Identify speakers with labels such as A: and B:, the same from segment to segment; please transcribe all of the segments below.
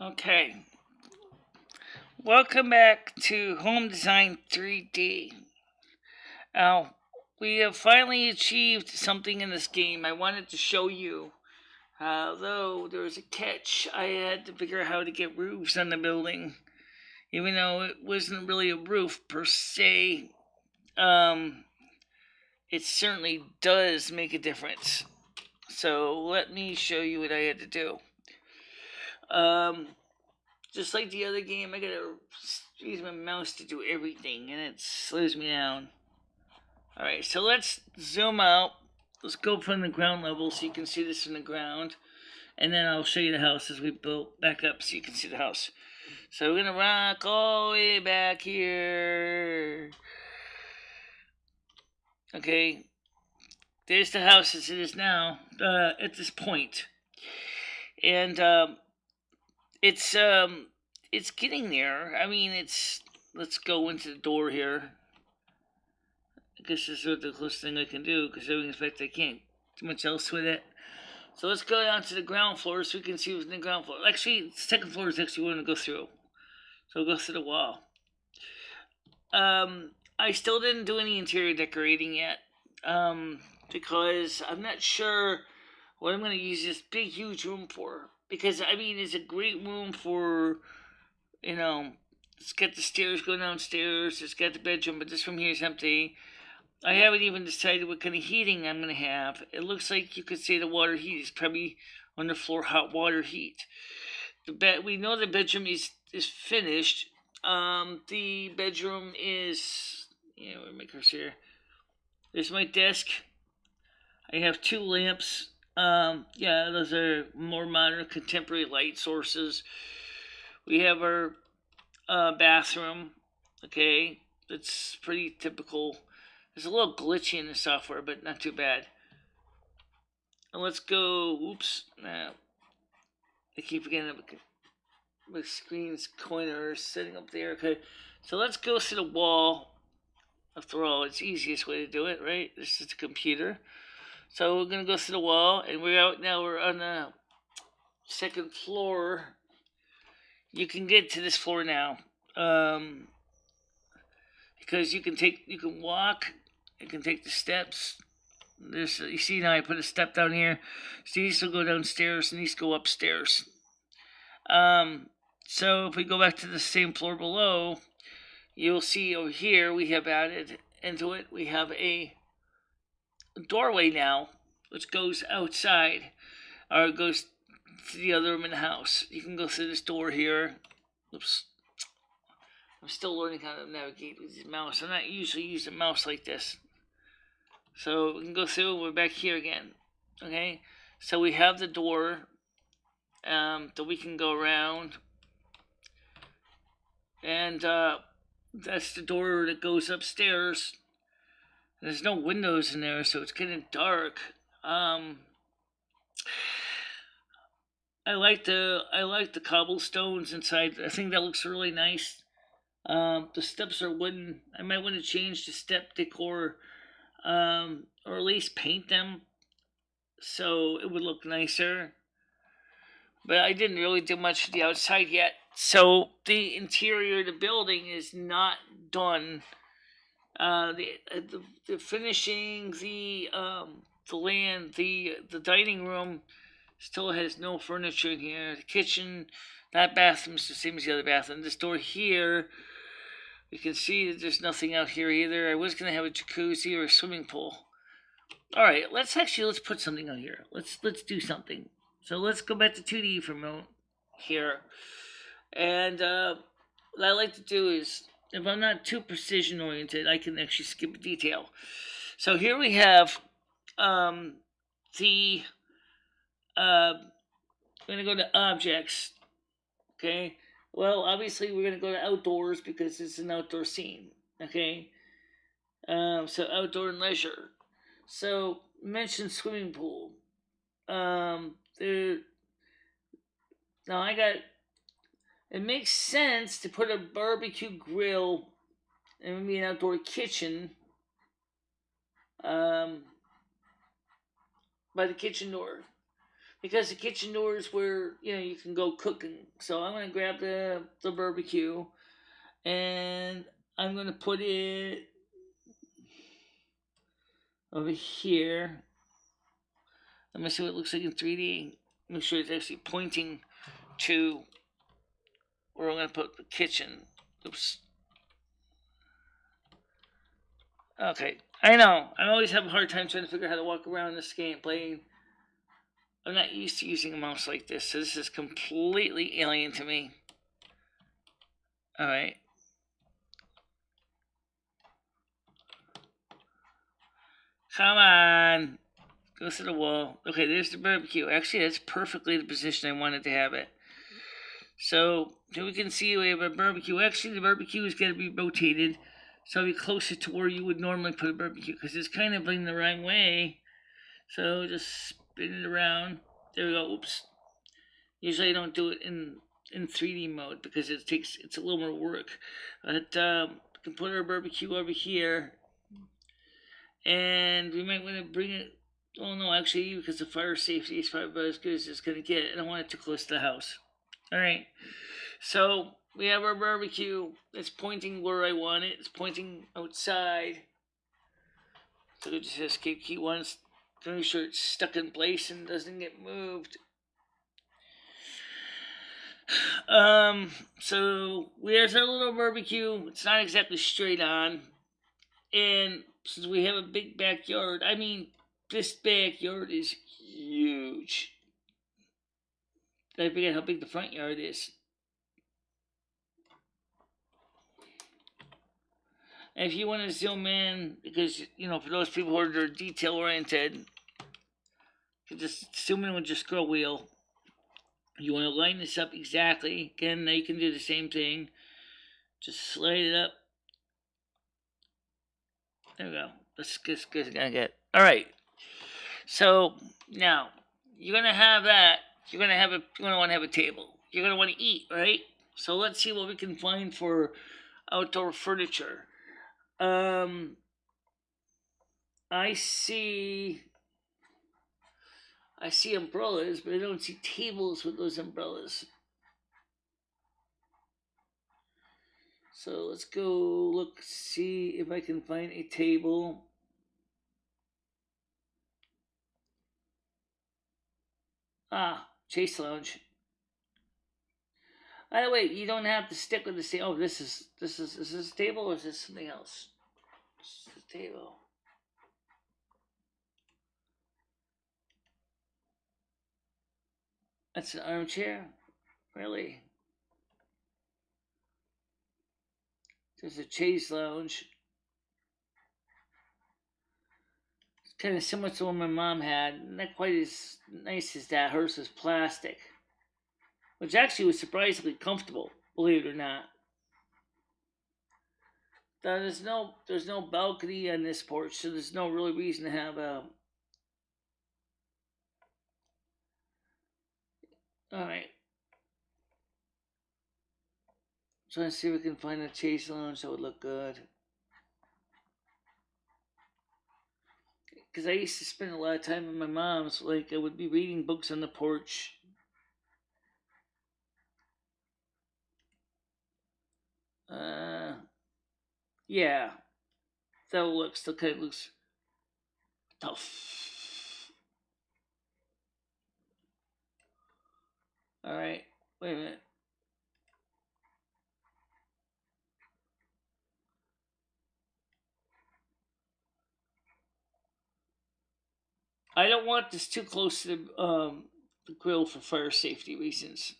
A: Okay. Welcome back to Home Design 3D. Now, we have finally achieved something in this game I wanted to show you. Although there was a catch, I had to figure out how to get roofs on the building. Even though it wasn't really a roof per se, um, it certainly does make a difference. So let me show you what I had to do. Um, just like the other game, I gotta use my mouse to do everything, and it slows me down. Alright, so let's zoom out. Let's go from the ground level so you can see this from the ground. And then I'll show you the house as we build back up so you can see the house. So we're gonna rock all the way back here. Okay, there's the house as it is now uh, at this point. And um, it's um it's getting there. I mean, it's let's go into the door here. I guess this is the closest thing I can do because I expect I can't do much else with it. So let's go down to the ground floor so we can see what's in the ground floor. Actually, the second floor is actually what to go through. So go through the wall. Um, I still didn't do any interior decorating yet um, because I'm not sure what I'm going to use this big, huge room for because I mean it's a great room for you know it's got the stairs going downstairs, it's got the bedroom, but this room here is empty. I haven't even decided what kind of heating I'm gonna have. It looks like you could say the water heat is probably underfloor hot water heat. The bed we know the bedroom is is finished. Um, the bedroom is yeah, know, make us here. There's my desk. I have two lamps um, yeah, those are more modern, contemporary light sources. We have our uh, bathroom. Okay, it's pretty typical. It's a little glitchy in the software, but not too bad. And let's go. Oops. Nah, I keep forgetting my screen's corner sitting up there. Okay, so let's go to the wall. After all, it's the easiest way to do it, right? This is the computer. So we're gonna go through the wall, and we're out now. We're on the second floor. You can get to this floor now, um, because you can take, you can walk, you can take the steps. This you see now. I put a step down here. So these will go downstairs, and these go upstairs. Um, so if we go back to the same floor below, you'll see over here we have added into it. We have a doorway now, which goes outside, or goes to the other room in the house. You can go through this door here. Oops. I'm still learning how to navigate with the mouse. I'm not usually using a mouse like this. So we can go through, we're back here again. Okay? So we have the door um, that we can go around. And uh, that's the door that goes upstairs. There's no windows in there, so it's getting dark. Um, I like the I like the cobblestones inside. I think that looks really nice. Um, the steps are wooden. I might want to change the step decor, um, or at least paint them, so it would look nicer. But I didn't really do much to the outside yet. So the interior of the building is not done uh, the, uh, the, the finishing the um, the land the the dining room still has no furniture in here. The kitchen, that bathroom's the same as the other bathroom. This door here, you can see that there's nothing out here either. I was gonna have a jacuzzi or a swimming pool. All right, let's actually let's put something out here. Let's let's do something. So let's go back to 2D for a moment here. And uh, what I like to do is if I'm not too precision oriented, I can actually skip a detail. So here we have um, the, uh, we're going to go to objects, okay? Well, obviously we're going to go to outdoors because it's an outdoor scene, okay? Um, so outdoor and leisure. So mention swimming pool. Um, there. Now I got it makes sense to put a barbecue grill and maybe an outdoor kitchen um, by the kitchen door. because the kitchen door is where you know you can go cooking. So I'm gonna grab the the barbecue, and I'm gonna put it over here. Let me see what it looks like in 3D. Make sure it's actually pointing to where I'm gonna put the kitchen. Oops. Okay, I know. I always have a hard time trying to figure out how to walk around this game playing I'm not used to using a mouse like this, so this is completely alien to me. Alright. Come on. Go to the wall. Okay, there's the barbecue. Actually, that's perfectly the position I wanted to have it. So, here we can see we have a barbecue. Actually, the barbecue is going to be rotated. So it'll be closer to where you would normally put a barbecue. Because it's kind of in the wrong way. So just spin it around. There we go. Oops. Usually I don't do it in in 3D mode because it takes it's a little more work. But um, we can put our barbecue over here, and we might want to bring it. Oh no, actually, because the fire safety is probably about as good as it's gonna get. I don't want it too close to the house. All right. So we have our barbecue. It's pointing where I want it. It's pointing outside. So it just escape key once to make sure it's stuck in place and doesn't get moved. Um, so there's our little barbecue. It's not exactly straight on. And since we have a big backyard, I mean, this backyard is huge. I forget how big the front yard is. And if you want to zoom in, because, you know, for those people who are detail oriented, you just zoom in with your scroll wheel. You want to line this up exactly. Again, now you can do the same thing. Just slide it up. There we go. Let's just gonna get. All right. So now you're gonna have that. You're gonna have a. You're gonna want to have a table. You're gonna want to eat, right? So let's see what we can find for outdoor furniture. Um, I see I see umbrellas, but I don't see tables with those umbrellas. So let's go look, see if I can find a table. Ah, Chaise Lounge. By the way, you don't have to stick with the same. Oh, this is this is is this table or is this something else? This is a table. That's an armchair? Really? There's a chaise lounge. Kind of similar to what my mom had. Not quite as nice as that. Hers was plastic. Which actually was surprisingly comfortable, believe it or not. Now, There's no there's no balcony on this porch, so there's no really reason to have a Alright. Trying to see if we can find a chaise lounge that would look good. Because I used to spend a lot of time with my mom's. Like, I would be reading books on the porch. Uh, yeah. That looks, okay, looks tough. All right. Wait a minute. I don't want this too close to the, um, the grill for fire safety reasons.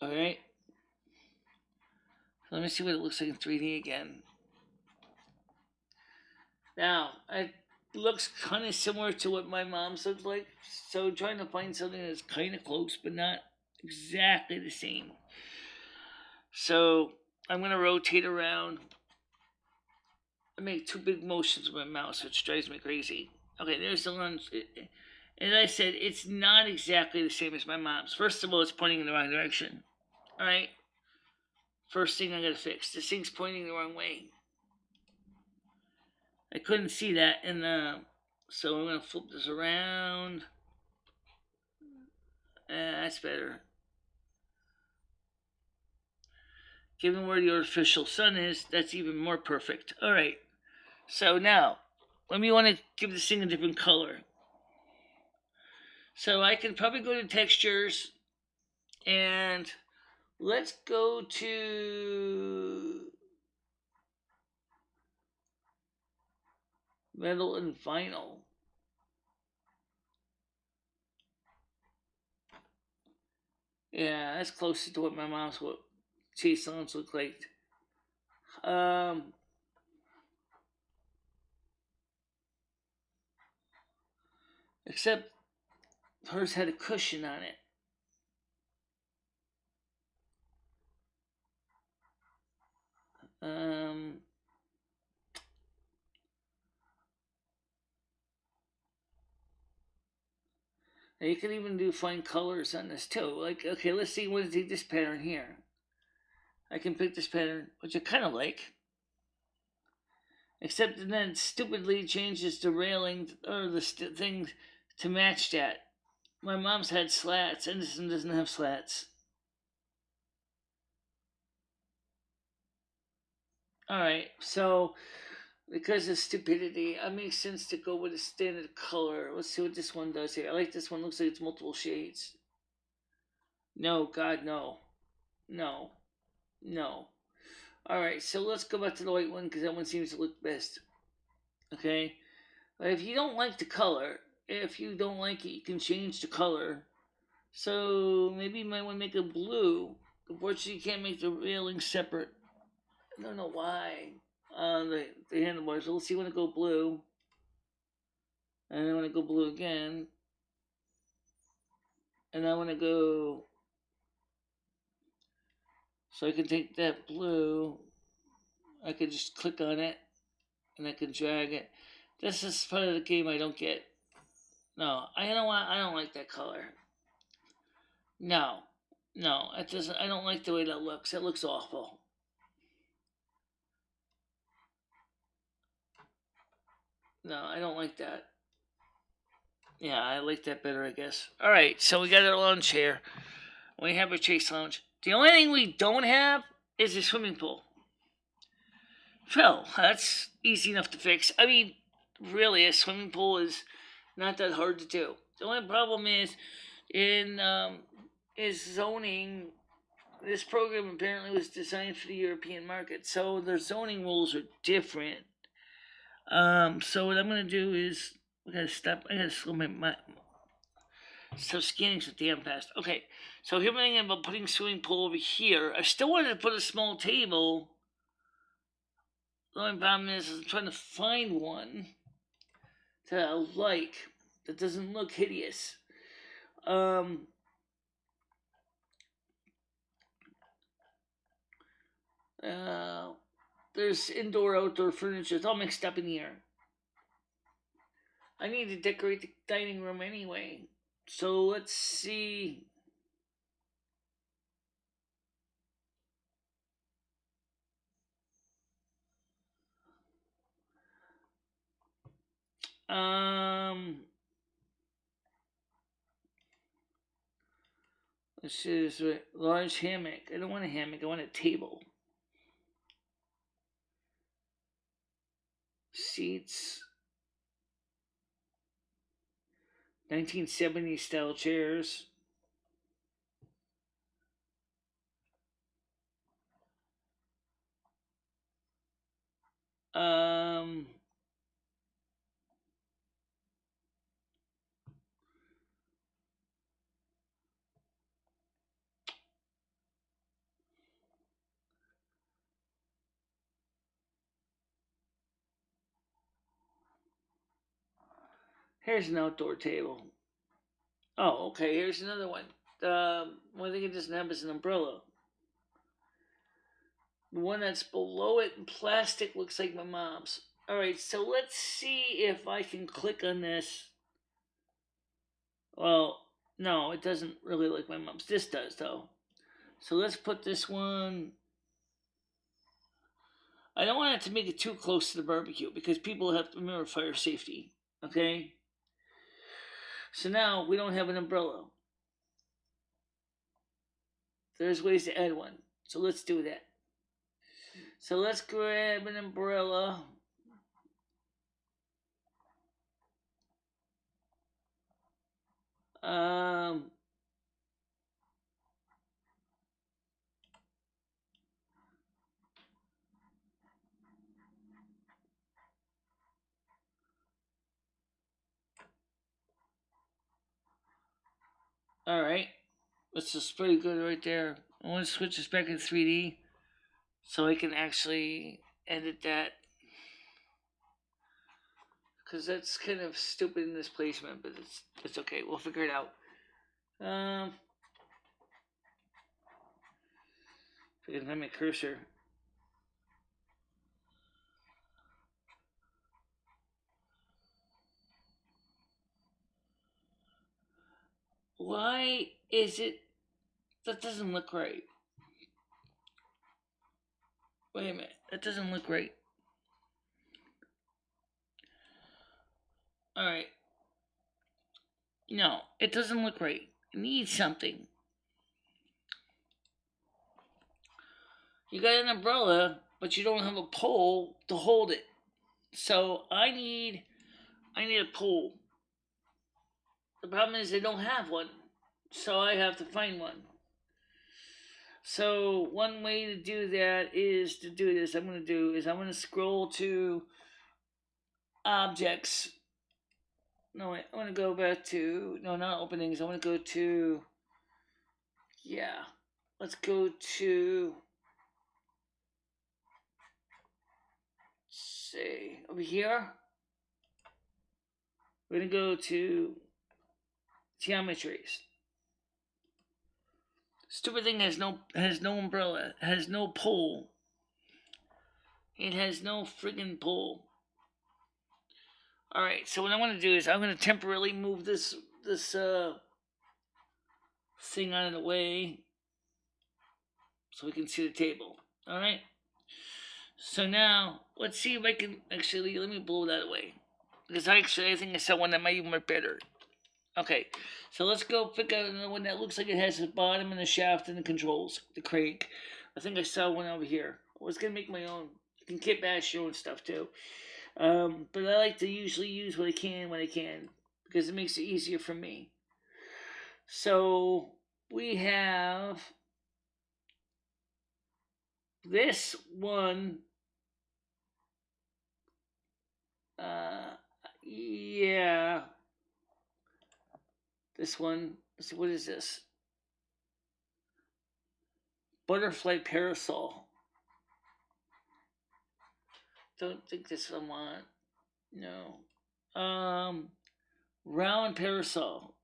A: All right. Let me see what it looks like in 3D again. Now, I looks kind of similar to what my mom's looked like. So trying to find something that's kind of close, but not exactly the same. So I'm going to rotate around. I make two big motions with my mouse, which drives me crazy. Okay, there's the lunch. As I said, it's not exactly the same as my mom's. First of all, it's pointing in the wrong direction. Alright? First thing I gotta fix. This thing's pointing the wrong way. I couldn't see that in the So I'm to flip this around. Eh, that's better. Given where the artificial sun is, that's even more perfect. All right. So now, let me want to give this thing a different color. So I can probably go to textures and let's go to metal and vinyl. Yeah, that's closer to what my mom's what cheese songs look like. Um, except hers had a cushion on it. Um, you can even do fine colors on this too. Like, okay, let's see what is this pattern here. I can pick this pattern, which I kind of like. Except then stupidly changes the railing or the st- thing to match that. My mom's had slats, and this one doesn't have slats. Alright, so because of stupidity, it makes sense to go with a standard color. Let's see what this one does here. I like this one. Looks like it's multiple shades. No, God, no. No. No. Alright, so let's go back to the white one because that one seems to look best. Okay? But if you don't like the color, if you don't like it, you can change the color. So maybe you might want to make it blue. Unfortunately, you can't make the railing separate. I don't know why. Uh, the, the handlebars. So let's see when it go blue. And then when it go blue again. And I want to go. So I can take that blue. I can just click on it. And I can drag it. This is part of the game I don't get. No, I don't want. I don't like that color. No, no, it doesn't. I don't like the way that looks. It looks awful. No, I don't like that. Yeah, I like that better, I guess. All right, so we got our lounge here. We have a chaise lounge. The only thing we don't have is a swimming pool. Well, that's easy enough to fix. I mean, really, a swimming pool is not that hard to do. The only problem is in um, is zoning. This program apparently was designed for the European market, so their zoning rules are different. Um, so what I'm gonna do is I gotta stop. I gotta slow my, my stop scanning so damn fast. Okay, so here I'm thinking about putting swimming pool over here. I still wanted to put a small table. The only problem is I'm trying to find one that I like that doesn't look hideous. Um, uh, there's indoor outdoor furniture. It's all mixed up in here. I need to decorate the dining room anyway. So let's see. Um, this is a large hammock. I don't want a hammock. I want a table. Seats. 1970 style chairs. Um, Here's an outdoor table. Oh, okay, here's another one. Um, one thing it doesn't have is an umbrella. The one that's below it in plastic looks like my mom's. Alright, so let's see if I can click on this. Well, no, it doesn't really look like my mom's. This does, though. So let's put this one. I don't want it to make it too close to the barbecue because people have to remember fire safety. Okay? So now we don't have an umbrella. There's ways to add one. So let's do that. So let's grab an umbrella. Um, Alright. This is pretty good right there. I want to switch this back in 3D so I can actually edit that. Because that's kind of stupid in this placement, but it's, it's okay. We'll figure it out. Um, if I can find my cursor. Why is it that doesn't look right? Wait a minute, that doesn't look right. Alright. No, it doesn't look right. It needs something. You got an umbrella, but you don't have a pole to hold it. So I need I need a pole. The problem is they don't have one, so I have to find one. So one way to do that is to do this. I'm going to do is I'm going to scroll to objects. No, wait, I want to go back to no, not openings. I want to go to yeah. Let's go to say over here. We're gonna go to geometries. Stupid thing has no has no umbrella, has no pole. It has no friggin' pole. Alright, so what I'm gonna do is I'm gonna temporarily move this this uh thing out of the way so we can see the table. Alright? So now let's see if I can actually let me blow that away. Because I actually I think I saw one that might even work better. Okay, so let's go pick out another one that looks like it has the bottom and the shaft and the controls, the crank. I think I saw one over here. I was gonna make my own. You can kit bash your own stuff too. Um, but I like to usually use what I can when I can because it makes it easier for me. So we have this one. Uh, yeah. This one, what is this? Butterfly parasol. Don't think this one want. No. Um, round parasol.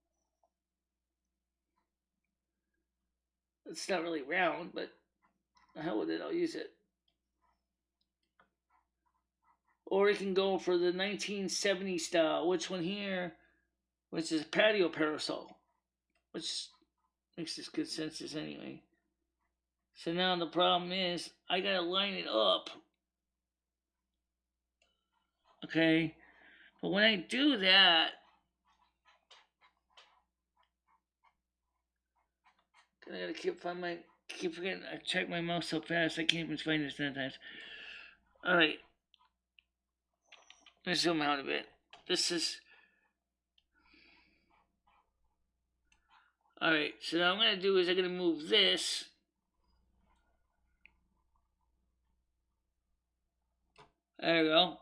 A: It's not really round, but the hell with it, I'll use it. Or you can go for the 1970 style. Which one here? Which is a patio parasol, which makes this good sense anyway. So now the problem is I gotta line it up. Okay, but when I do that, I gotta keep find my keep forgetting. I check my mouse so fast I can't even find it sometimes. All right, let's zoom out a bit. This is Alright, so now I'm going to do is I'm going to move this. There we go.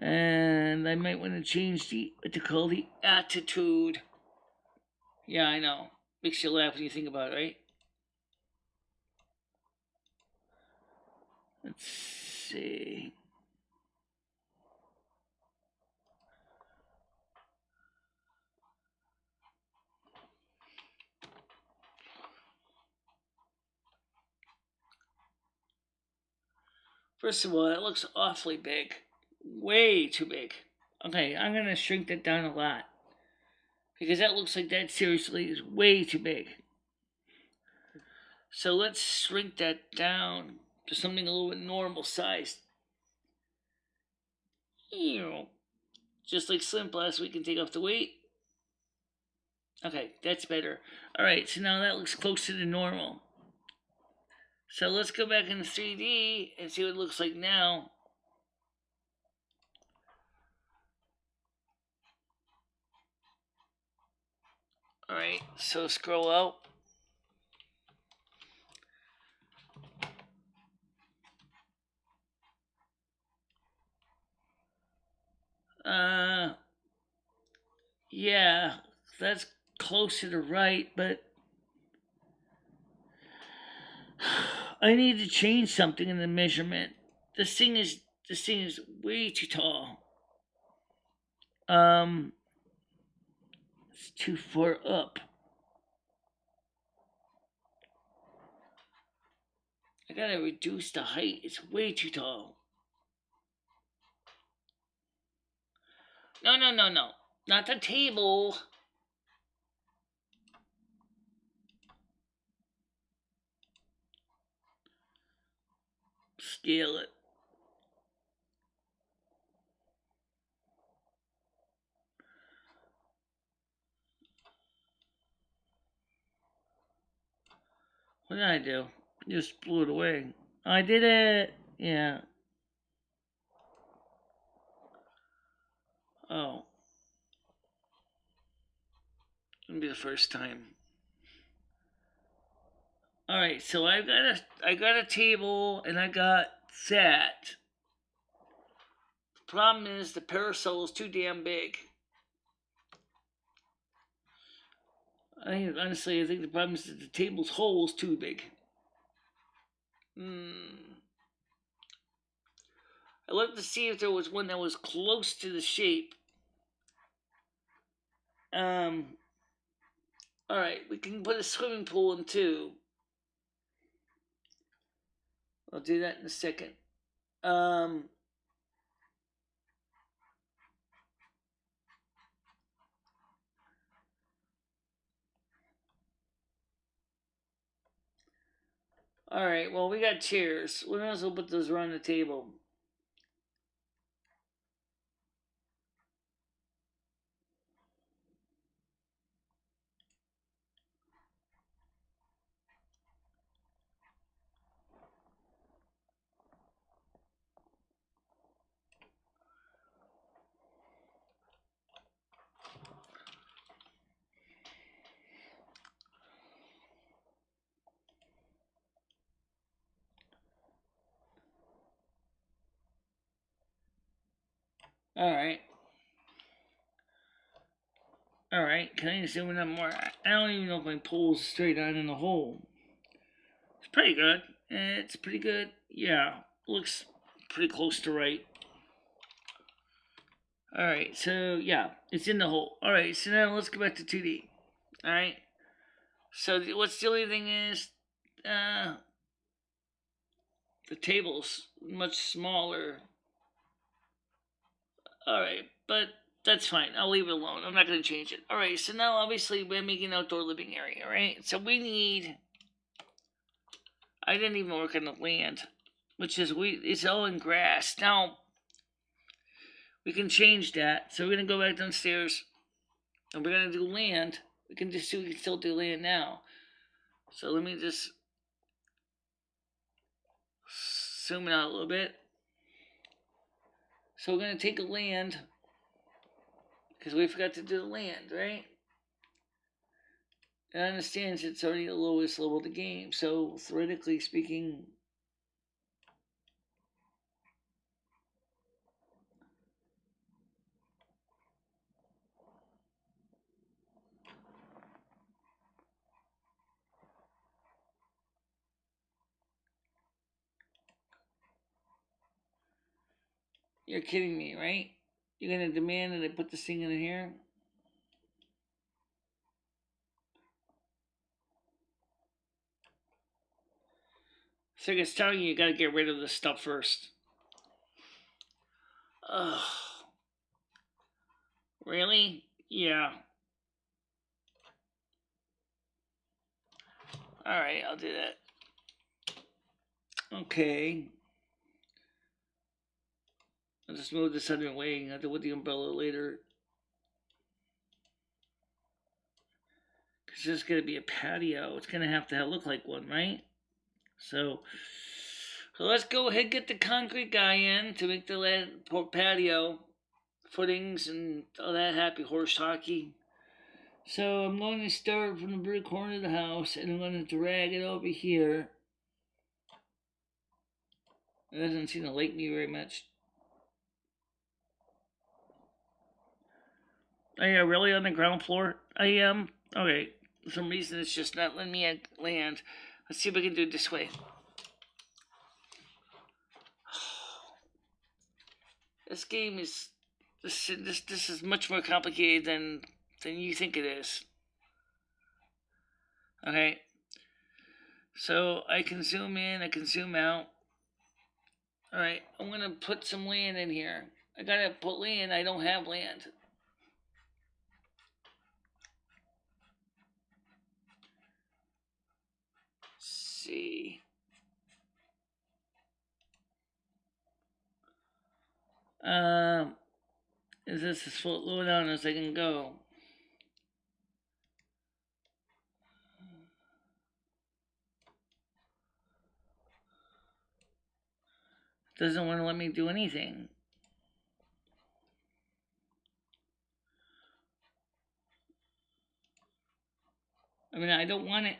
A: And I might want to change the, what to call the attitude. Yeah, I know. Makes you laugh when you think about it, right? Let's see. First of all, it looks awfully big. Way too big. Okay, I'm going to shrink that down a lot. Because that looks like that seriously is way too big. So let's shrink that down to something a little bit normal sized. Just like SlimFast, we can take off the weight. Okay, that's better. Alright, so now that looks closer to the normal. So let's go back into 3D and see what it looks like now. Alright, so scroll out. Uh, yeah, that's closer to the right, but I need to change something in the measurement. This thing is this thing is way too tall. Um, it's too far up. I gotta reduce the height. It's way too tall. No, no, no, no. Not the table. Scale it. What did I do? Just blew it away. I did it. Yeah. Oh. It'll be the first time. All right, so I got a I got a table and I got that. Problem is the parasol is too damn big. I think honestly, I think the problem is that the table's hole is too big. Hmm. I looked to see if there was one that was close to the shape. Um. All right, we can put a swimming pool in too. I'll do that in a second. Um, all right, well, we got chairs. We might as well put those around the table. Alright. Alright, can I zoom in more? I don't even know if my pole's straight on in the hole. It's pretty good. It's pretty good. Yeah, looks pretty close to right. Alright, so yeah, it's in the hole. Alright, so now let's go back to 2D. Alright. So what's the only thing is, uh, the table's much smaller Alright, but that's fine. I'll leave it alone. I'm not going to change it. Alright, so now obviously we're making an outdoor living area, right? So we need... I didn't even work on the land, which is we. it's all in grass. Now, we can change that. So we're going to go back downstairs, and we're going to do land. We can just see we can still do land now. So let me just zoom it out a little bit. So we're going to take a land, because we forgot to do the land, right? And I understand it's already the lowest level of the game, so theoretically speaking, You're kidding me, right? You're gonna demand that I put this thing in here? So it's telling you you gotta get rid of this stuff first. Ugh. Really? Yeah. Alright, I'll do that. Okay. I'll just move this other way. I'll deal with the umbrella later. Cause there's gonna be a patio. It's gonna have to look like one, right? So, so let's go ahead and get the concrete guy in to make the land, patio footings and all that happy horse hockey. So I'm going to start from the very corner of the house and I'm going to drag it over here. It doesn't seem to like me very much. Are you really on the ground floor? I am. Okay. For some reason it's just not letting me land. Let's see if we can do it this way. This game is this this this is much more complicated than than you think it is. Okay. So I can zoom in, I can zoom out. Alright, I'm gonna put some land in here. I gotta put land, I don't have land. see. Um, is this as low down as I can go? Doesn't want to let me do anything. I mean, I don't want it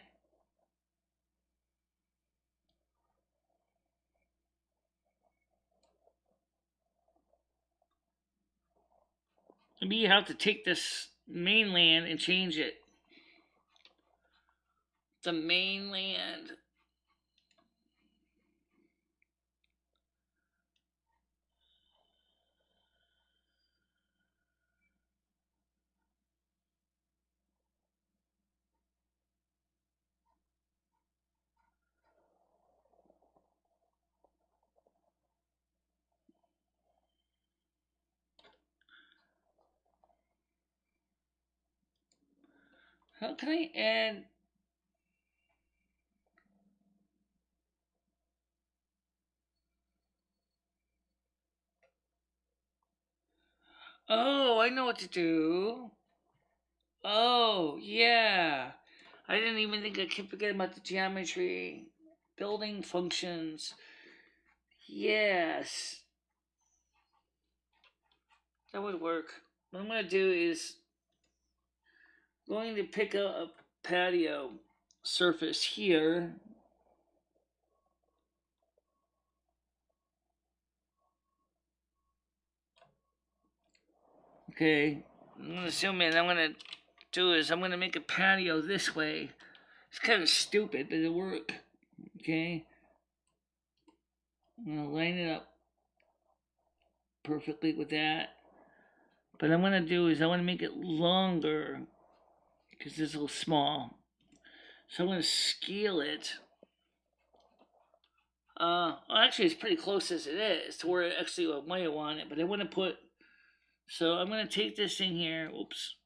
A: You have to take this mainland and change it. The mainland. I add Oh, I know what to do. Oh, yeah. I didn't even think I could forget about the geometry. Building functions. Yes. That would work. What I'm going to do is going to pick up a patio surface here. Okay, I'm gonna zoom in. I'm gonna do is I'm gonna make a patio this way. It's kind of stupid, but it'll work. Okay, I'm gonna line it up perfectly with that. But I'm gonna do is I want to make it longer because it's a little small. So I'm going to scale it. Uh, well, actually, it's pretty close as it is to where actually I might want it, but I want to put. So I'm going to take this thing here. Oops.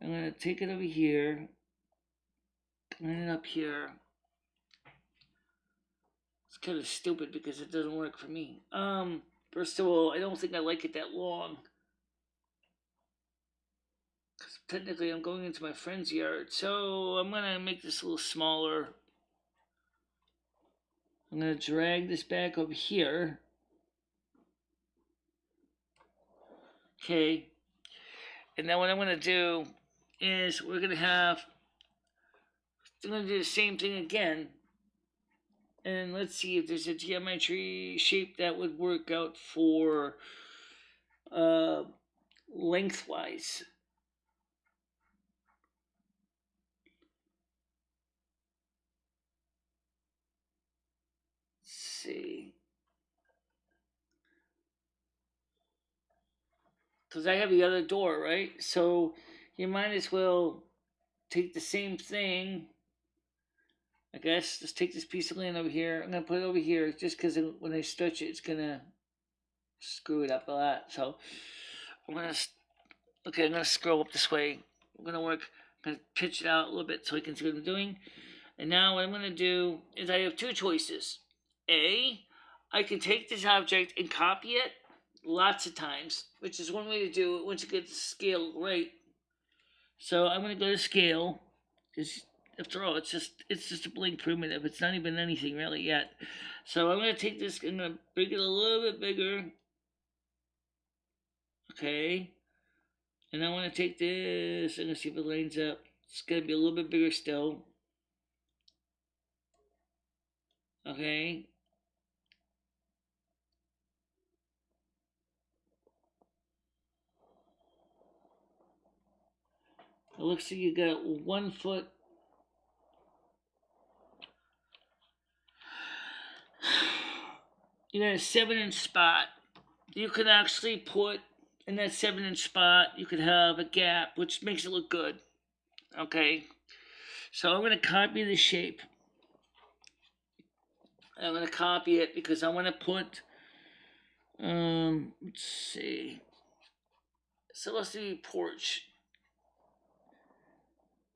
A: I'm going to take it over here. Line it up here. It's kind of stupid because it doesn't work for me. Um, first of all, I don't think I like it that long technically I'm going into my friend's yard, so I'm gonna make this a little smaller. I'm gonna drag this back over here. Okay, and then what I'm gonna do is we're gonna have, I'm gonna do the same thing again. And let's see if there's a geometry shape that would work out for uh, lengthwise. see. Because I have the other door, right? So you might as well take the same thing. I guess just take this piece of land over here. I'm gonna put it over here just because when I stretch it, it's gonna screw it up a lot. So I'm gonna okay. I'm gonna scroll up this way. I'm gonna work. I'm gonna pitch it out a little bit so I can see what I'm doing. And now what I'm gonna do is I have two choices. A, I can take this object and copy it lots of times, which is one way to do it once you get the scale right. So I'm going to go to scale, because after all, it's just it's just a blank primitive. It's not even anything really yet. So I'm going to take this, I'm going to make it a little bit bigger. Okay. And I want to take this, I'm going to see if it lines up. It's going to be a little bit bigger still. Okay. It looks like you got one foot. You got a seven inch spot. You can actually put in that seven inch spot, you could have a gap, which makes it look good. Okay. So I'm going to copy the shape. I'm going to copy it because I want to put, um, let's see. So let's do porch.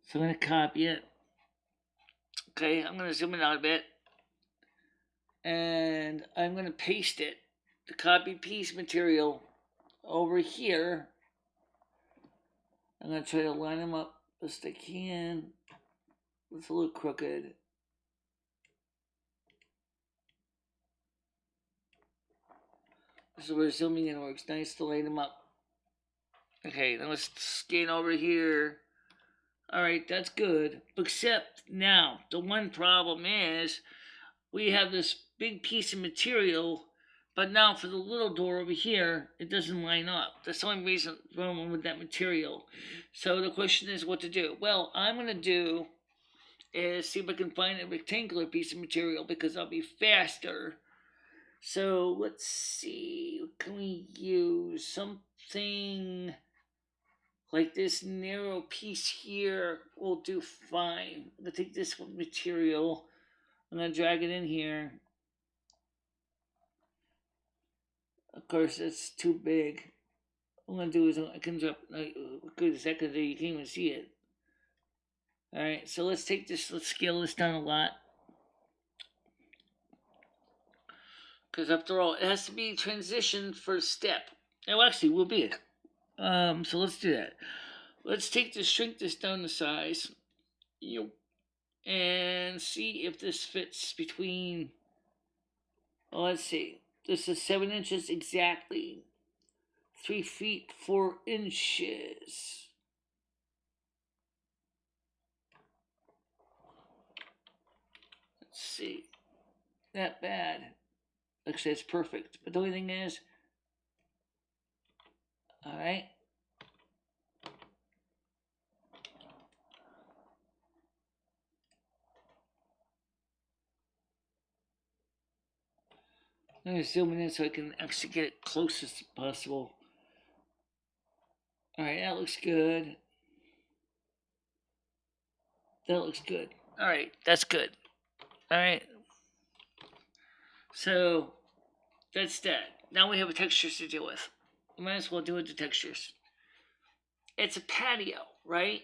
A: So I'm going to copy it. Okay, I'm going to zoom it out a bit. And I'm going to paste it, the copy piece material, over here. I'm going to try to line them up best I can. It's a little crooked. Is where zooming in works. Nice to line them up. Okay, now let's scan over here. Alright, that's good. Except now, the one problem is we have this big piece of material, but now for the little door over here, it doesn't line up. That's the only reason wrong with that material. So the question is what to do. Well, I'm going to do is see if I can find a rectangular piece of material because I'll be faster. So let's see, can we use something like this narrow piece here will do fine. I'm gonna take this material, I'm gonna drag it in here. Of course, it's too big. What I'm gonna do is I can drop, like, good second there, you can't even see it. Alright, so let's take this, let's scale this down a lot. Because after all, it has to be transitioned for step. Oh, actually, we'll be it. Um, so let's do that. Let's take this, shrink this down to size. you know, And see if this fits between. Oh, let's see. This is seven inches exactly. Three feet, four inches. Let's see. Not bad. Actually, it's perfect. But the only thing is, all right. I'm going to zoom in so I can actually get it closest possible. Alright, that looks good. That looks good. Alright, that's good. Alright. So, that's that. Now we have textures to deal with might as well do it to textures. It's a patio, right?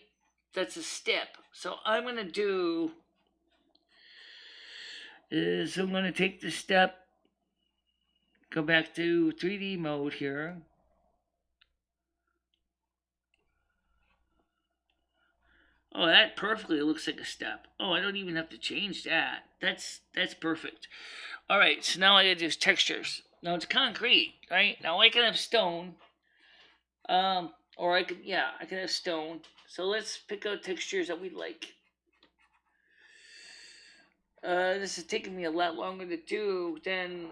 A: That's a step. So I'm going to do is I'm going to take the step, go back to 3D mode here. Oh, that perfectly looks like a step. Oh, I don't even have to change that. That's that's perfect. All right, so now I gotta do textures. Now it's concrete, right? Now I can have stone. Um, or I could, yeah, I can have stone. So let's pick out textures that we like. Uh, this is taking me a lot longer to do than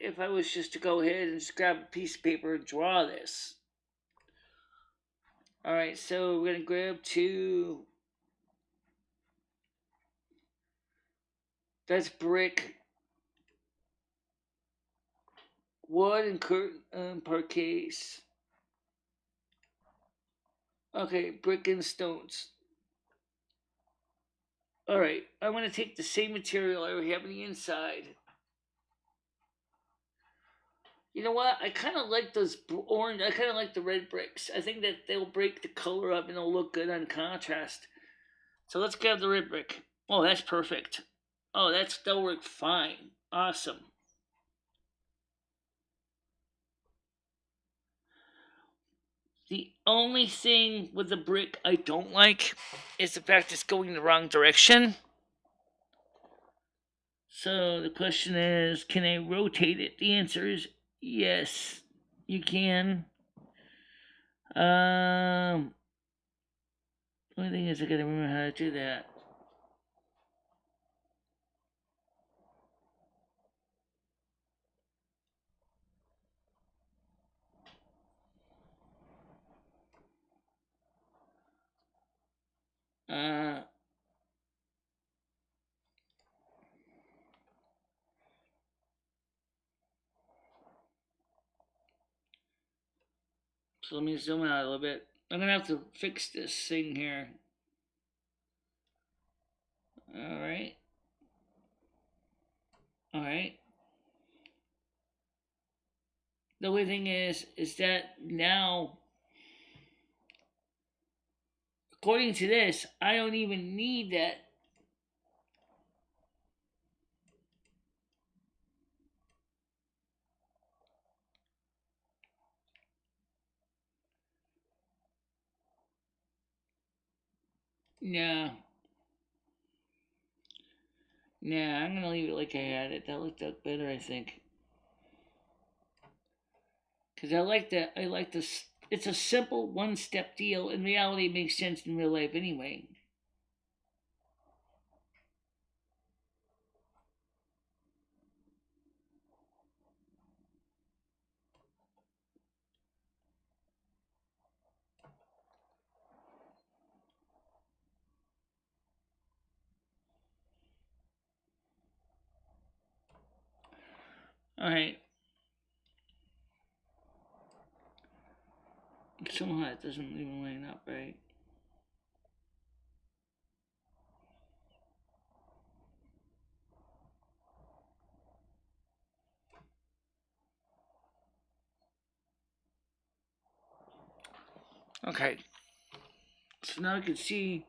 A: if I was just to go ahead and just grab a piece of paper and draw this. Alright, so we're going to grab two. That's brick wood and curtain and parquets. Okay, brick and stones. Alright, I'm going to take the same material I have on the inside. You know what? I kind of like those orange, I kind of like the red bricks. I think that they'll break the color up and they'll look good on contrast. So let's grab the red brick. Oh, that's perfect. Oh, that's, that'll work fine. Awesome. The only thing with the brick I don't like is the fact it's going the wrong direction. So the question is, can I rotate it? The answer is yes, you can. Um, the only thing is I gotta remember how to do that. Uh, so let me zoom out a little bit. I'm gonna have to fix this thing here. All right. All right. The only thing is, is that now according to this, I don't even need that. No. Nah, I'm gonna leave it like I had it. That looked up better, I think. Cause I like that. I like this it's a simple one step deal. In reality, it makes sense in real life anyway. All right. Somehow it doesn't even line up right. Okay. So now I can see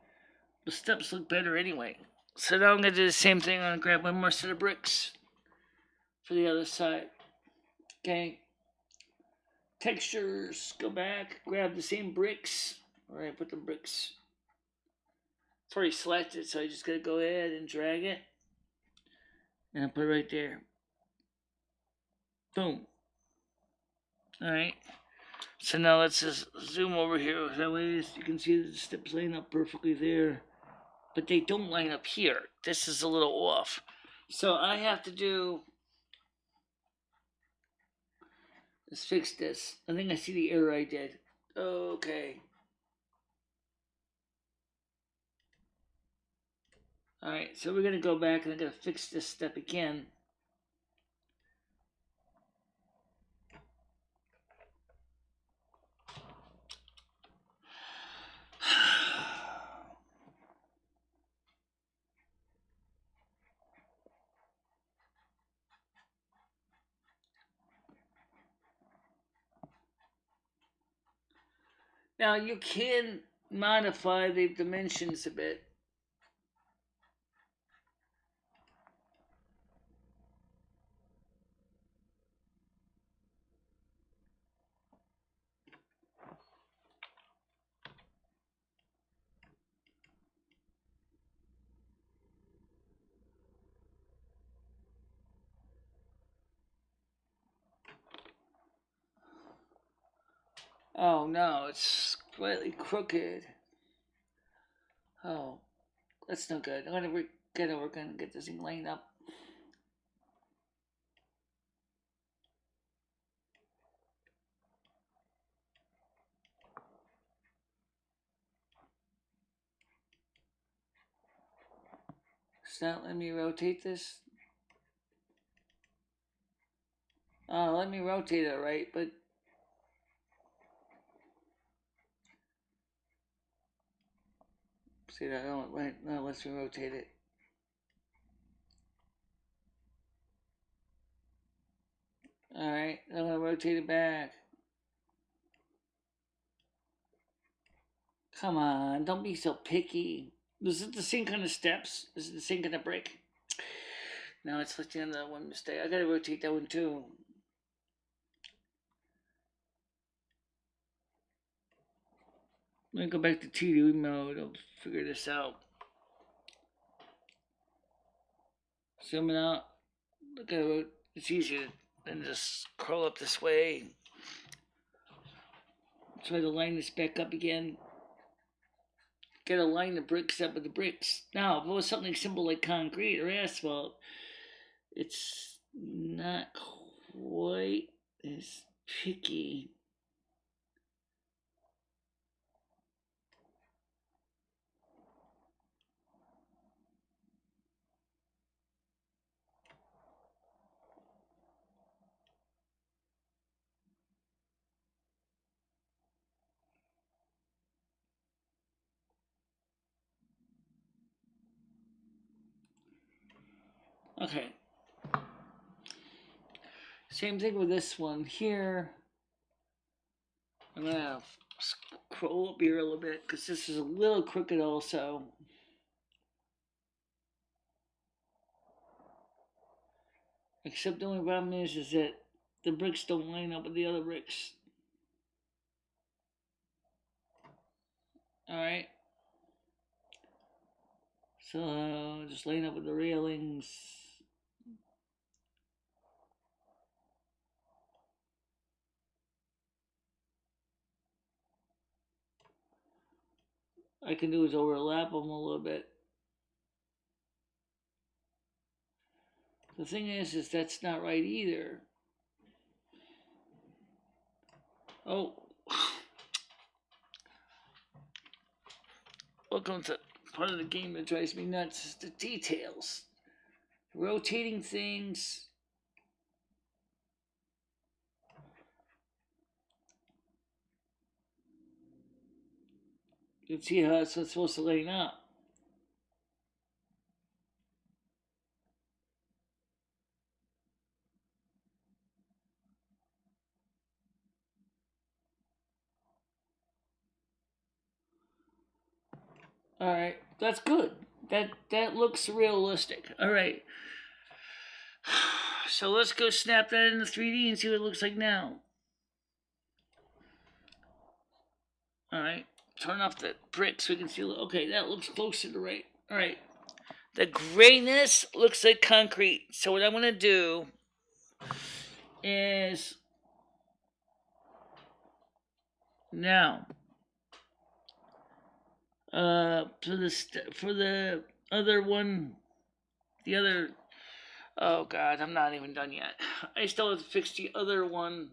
A: the steps look better anyway. So now I'm going to do the same thing. I'm going to grab one more set of bricks for the other side. Okay textures, go back, grab the same bricks. All right, put the bricks. It's already selected, so I just gotta go ahead and drag it. And I put it right there. Boom. All right. So now let's just zoom over here. That way you can see the steps line up perfectly there. But they don't line up here. This is a little off. So I have to do Let's fix this. I think I see the error I did. Okay. Alright, so we're going to go back and I'm going to fix this step again. Now you can modify the dimensions a bit. Oh no, it's slightly crooked. Oh, that's no good. I'm gonna re- get over and get this thing lined up. It's not letting me rotate this. Oh, let me rotate it right, but See that? Oh, wait, no, let's rotate it. Alright, I'm gonna rotate it back. Come on, don't be so picky. This is it the same kind of steps? Is it the same kind of brick? No, it's looking at that one mistake. I gotta rotate that one too. Let me go back to TV mode. I'll figure this out. Zooming out. Look at it. It's easier than just curl up this way. Try to line this back up again. Gotta line the bricks up with the bricks. Now, if it was something simple like concrete or asphalt, it's not quite as picky. Okay. Same thing with this one here. I'm gonna scroll up here a little bit because this is a little crooked also. Except the only problem is, is that the bricks don't line up with the other bricks. Alright. So, just line up with the railings. I can do is overlap them a little bit. The thing is, is that's not right either. Oh. Welcome to part of the game that drives me nuts is the details. Rotating things. Can see how it's supposed to line up. All right, that's good. That that looks realistic. All right. So let's go snap that into 3D and see what it looks like now. All right, turn off the brick so we can see. Okay, that looks closer to the right. All right, the grayness looks like concrete. So what I'm gonna do is now uh for the for the other one the other oh god i'm not even done yet i still have to fix the other one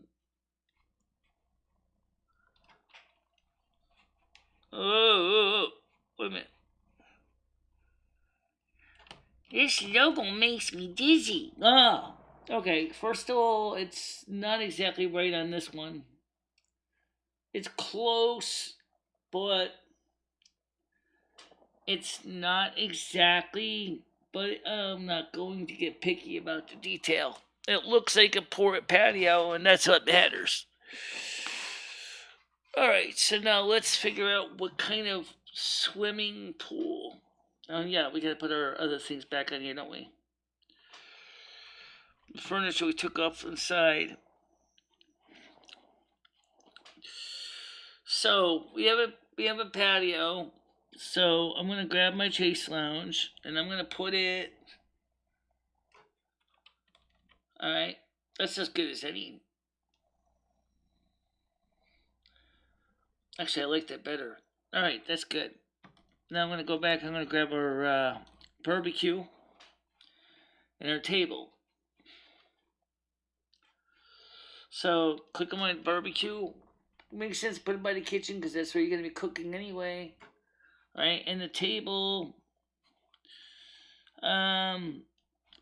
A: oh, oh, oh. wait a minute this logo makes me dizzy ah okay first of all it's not exactly right on this one it's close but it's not exactly, but I'm not going to get picky about the detail. It looks like a port patio, and that's what matters. All right, so now let's figure out what kind of swimming pool. Oh yeah, we gotta put our other things back on here, don't we? The furniture we took off inside. So we have a we have a patio. So I'm to grab my Chaise Lounge and I'm to put it. Alright, that's as good as any. Actually, I like that better. Alright, that's good. Now I'm going to go back. I'm going to grab our uh, barbecue and our table. So click on my barbecue. Makes sense put it by the kitchen because that's where you're going to be cooking anyway right? And the table, um,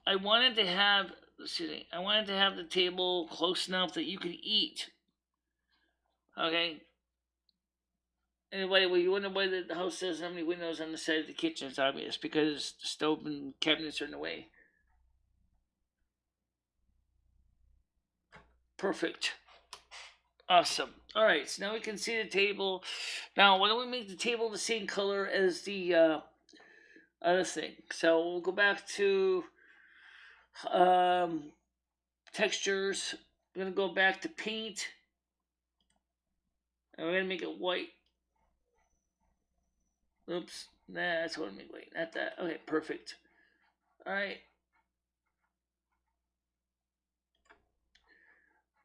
A: I wanted to have, excuse me, I wanted to have the table close enough that you could eat. Okay. Anyway, you wonder why the house has how many windows on the side of the kitchen. It's obvious because the stove and cabinets are in the way. Perfect. Awesome. All right, so now we can see the table. Now, why don't we make the table the same color as the uh, other thing? So we'll go back to um, textures. We're going to go back to paint. And we're going to make it white. Oops. That's I mean. Wait, not that. Okay, perfect. Alright.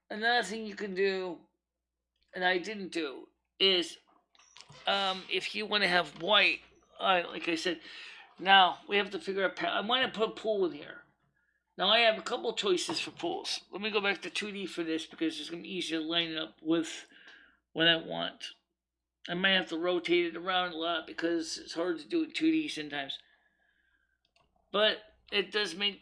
A: Another thing you can do, and I didn't do, is um, if you want to have white, uh, like I said, now we have to figure out. I want to put a pool in here. Now I have a couple choices for pools. Let me go back to 2D for this because it's going to be easier to line up with what I want. I might have to rotate it around a lot because it's hard to do it 2D sometimes. But it does make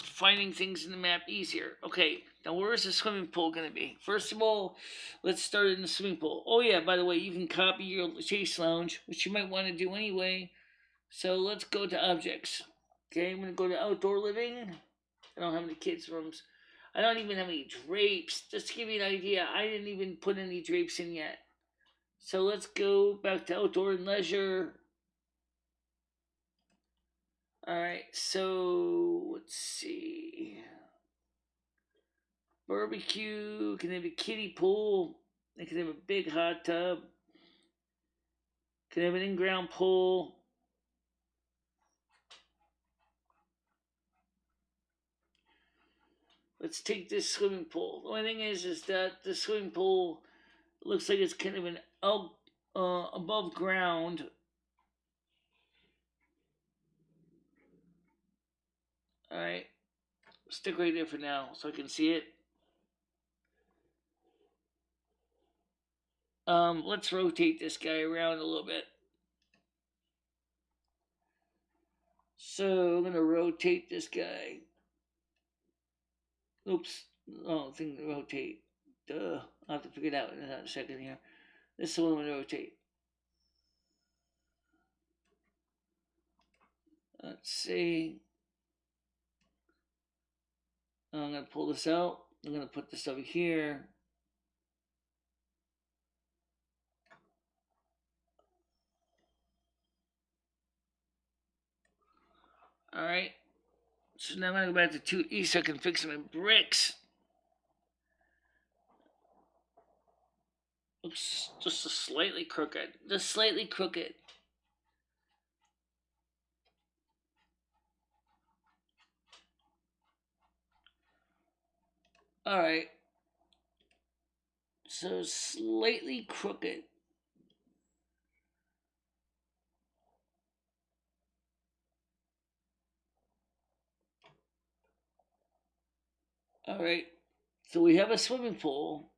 A: finding things in the map easier. Okay, now where is the swimming pool going to be? First of all, let's start in the swimming pool. Oh yeah, by the way, you can copy your chaise lounge, which you might want to do anyway. So let's go to objects. Okay, I'm going to go to outdoor living. I don't have any kids' rooms. I don't even have any drapes. Just to give you an idea, I didn't even put any drapes in yet. So let's go back to outdoor and leisure. Alright, so let's see. Barbecue, can have a kiddie pool, they can have a big hot tub, can have an in-ground pool. Let's take this swimming pool. The only thing is, is that the swimming pool looks like it's kind of an out, uh, above ground. Alright. Stick right there for now so I can see it. Um, let's rotate this guy around a little bit. So I'm gonna rotate this guy. Oops. Oh, thing to rotate. Duh. I'll have to figure it out in a second here. This is one I'm rotate. Let's see. I'm gonna pull this out. I'm gonna put this over here. All right. So now I'm going to go back to 2E so I can fix my bricks. Oops, just a slightly crooked. Just slightly crooked. Alright. So slightly crooked. All right. So we have a swimming pool.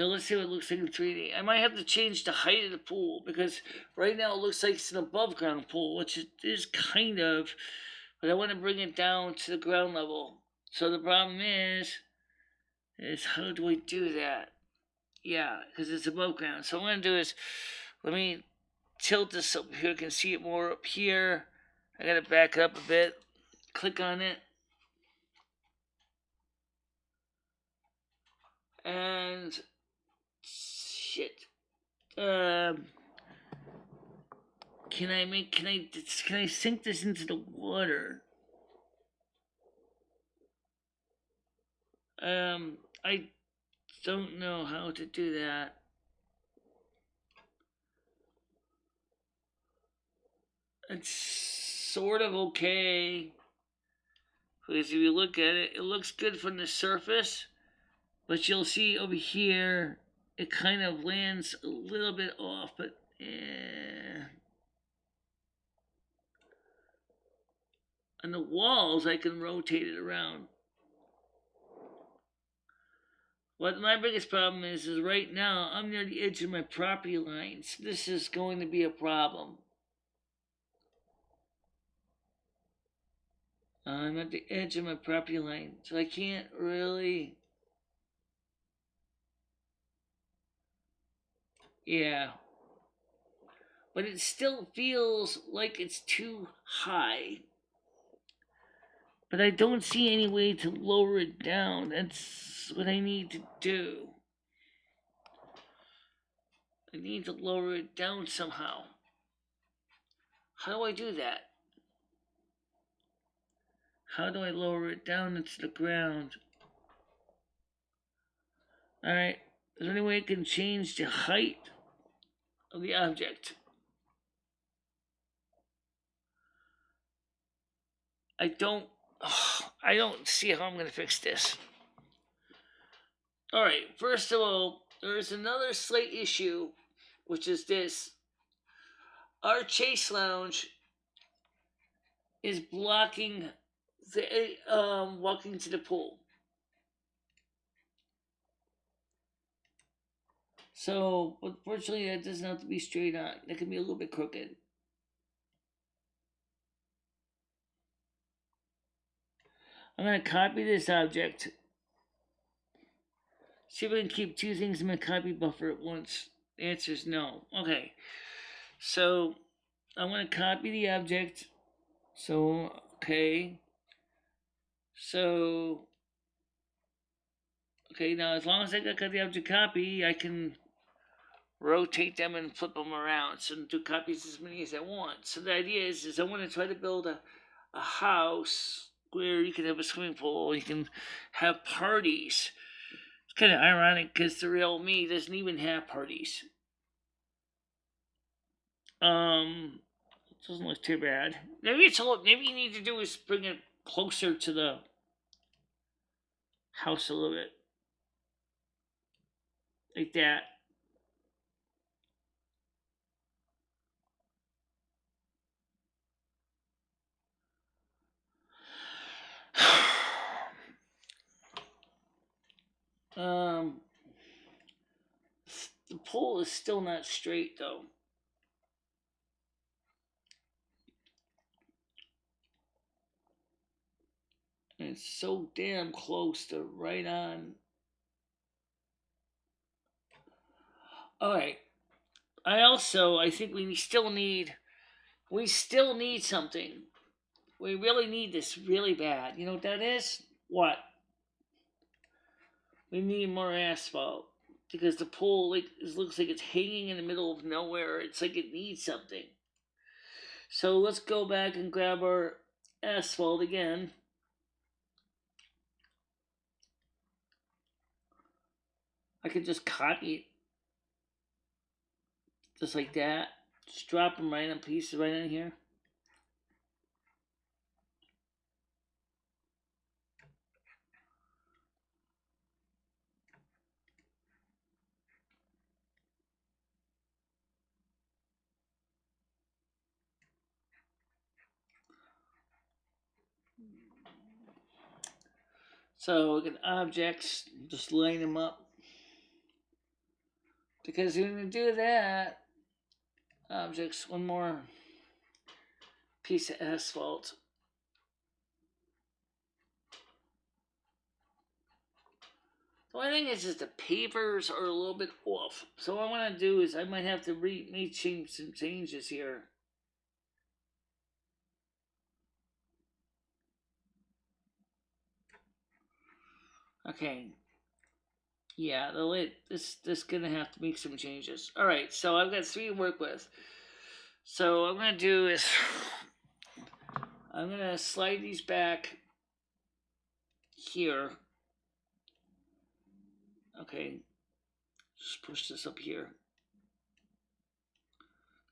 A: So let's see what it looks like in 3D. I might have to change the height of the pool because right now it looks like it's an above ground pool, which it is kind of, but I want to bring it down to the ground level. So the problem is, is how do I do that? Yeah, because it's above ground. So what I'm going to do is, let me tilt this up here. I can see it more up here. I got to back up a bit. Click on it. and shit. Um, can I make? Can I? Can I sink this into the water? Um, I don't know how to do that. It's sort of okay. Because if you look at it, it looks good from the surface. But you'll see over here, it kind of lands a little bit off, but eh. On the walls, I can rotate it around. What my biggest problem is, is right now, I'm near the edge of my property lines. This is going to be a problem. I'm at the edge of my property line, so I can't really Yeah. But it still feels like it's too high. But I don't see any way to lower it down. That's what I need to do. I need to lower it down somehow. How do I do that? How do I lower it down into the ground? Alright, is there any way I can change the height? The object. I don't, I don't see how I'm going to fix this. All right, first of all, there is another slight issue, which is this. Our chaise lounge is blocking the um walking to the pool. So, unfortunately, that doesn't have to be straight on. That can be a little bit crooked. I'm going to copy this object. See if I can keep two things in my copy buffer at once. The answer is no. Okay. So, I'm going to copy the object. So, okay. So, okay, now as long as I got the object copy, I can rotate them and flip them around. So do copies as many as I want. So the idea is, is I want to try to build a, a house where you can have a swimming pool, you can have parties. It's kind of ironic because the real me doesn't even have parties. Um, it doesn't look too bad. Maybe it's a little, maybe you need to do is bring it closer to the house a little bit. Like that. um, the pole is still not straight though. And it's so damn close to right on. All right. I also, I think we still need, we still need something. We really need this really bad. You know what that is? What? We need more asphalt because the pool like looks like it's hanging in the middle of nowhere. It's like it needs something. So let's go back and grab our asphalt again. I could just copy it. Just like that. Just drop them right in pieces right in here. So we can objects, just line them up. Because when you do that, objects, one more piece of asphalt. The only thing is, is the pavers are a little bit off. So what I want to do is I might have to re make change some changes here. Okay. Yeah, the lid, this this gonna have to make some changes. All right, so I've got three to work with. So I'm gonna do is I'm gonna slide these back here. Okay, just push this up here.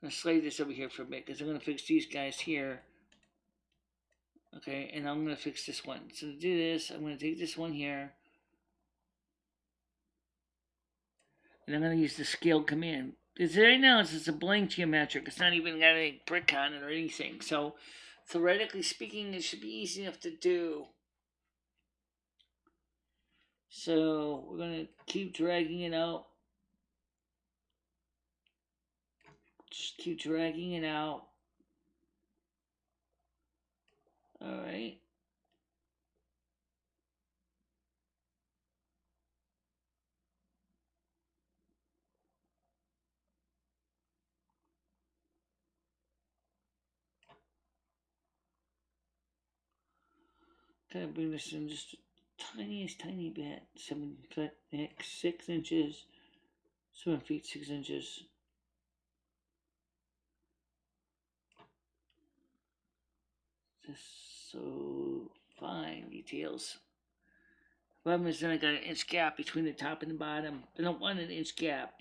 A: I'm gonna slide this over here for a bit because I'm gonna fix these guys here. Okay, and I'm gonna fix this one. So to do this, I'm gonna take this one here. And I'm going to use the scale command. Because right now it's just a blank geometric. It's not even got any brick on it or anything. So theoretically speaking, it should be easy enough to do. So we're going to keep dragging it out. Just keep dragging it out. All right. Of bring this in just tiniest tiny bit. Seven six inches. Seven feet, six inches. Just so fine details. Problem is then I got an inch gap between the top and the bottom. I don't want an inch gap.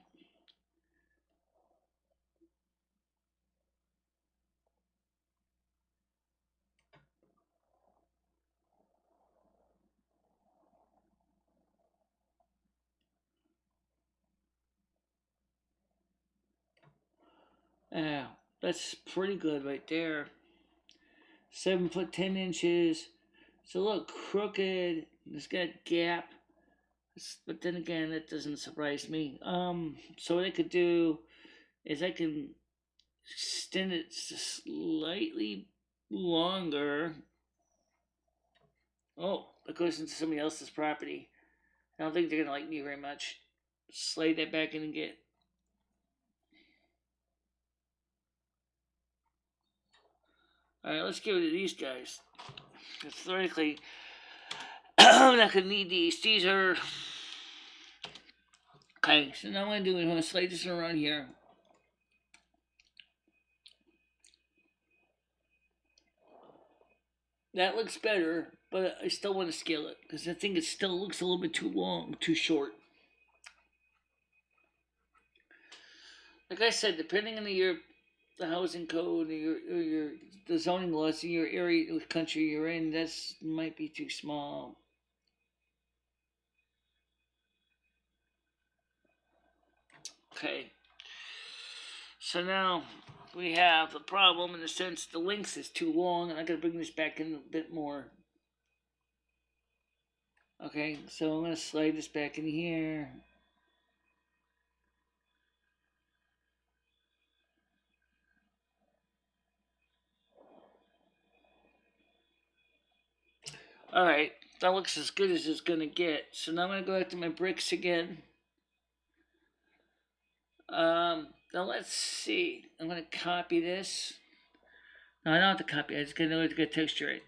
A: Yeah, that's pretty good right there. Seven foot ten inches. It's a little crooked. It's got gap. But then again, that doesn't surprise me. Um, so what I could do is I can extend it slightly longer. Oh, it goes into somebody else's property. I don't think they're gonna like me very much. Slide that back in and get. Alright, let's get rid of these guys. Theoretically, not gonna need these. These are okay. So now what I'm gonna do is I'm gonna slide this around here. That looks better, but I still want to scale it because I think it still looks a little bit too long, too short. Like I said, depending on the your the housing code or your or your the zoning laws in your area, country you're in, that's might be too small. Okay. So now we have a problem in the sense the length is too long, and I gotta bring this back in a bit more. Okay, so I'm gonna slide this back in here. Alright, that looks as good as it's gonna get. So now I'm gonna go back to my bricks again. Um, now let's see. I'm gonna copy this. No, I don't have to copy. I just gotta get texture it.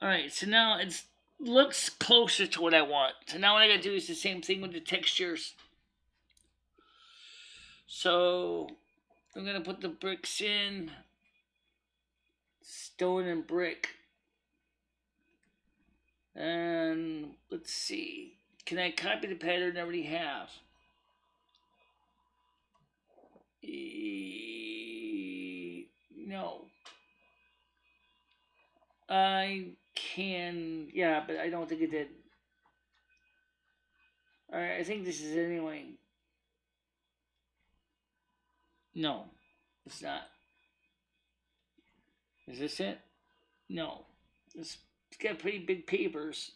A: Alright, so now it looks closer to what I want. So now what I gotta do is the same thing with the textures. So I'm gonna put the bricks in. Stone and brick. And let's see. Can I copy the pattern I already have? E no. I can, yeah, but I don't think it did. Alright, I think this is anyway. No, it's not. Is this it? No. It's, it's got pretty big pavers.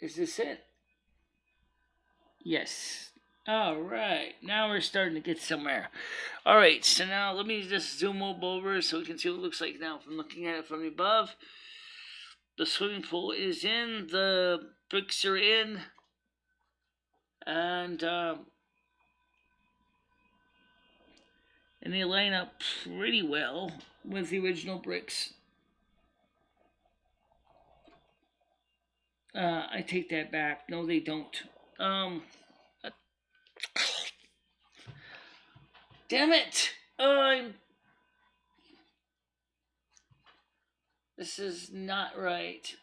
A: Is this it? Yes. All right. Now we're starting to get somewhere. All right. So now let me just zoom over so we can see what it looks like now from looking at it from above. The swimming pool is in. The bricks are in. And, uh, and they line up pretty well with the original bricks. Uh, I take that back. No, they don't. Um. Damn it! I'm. This is not right.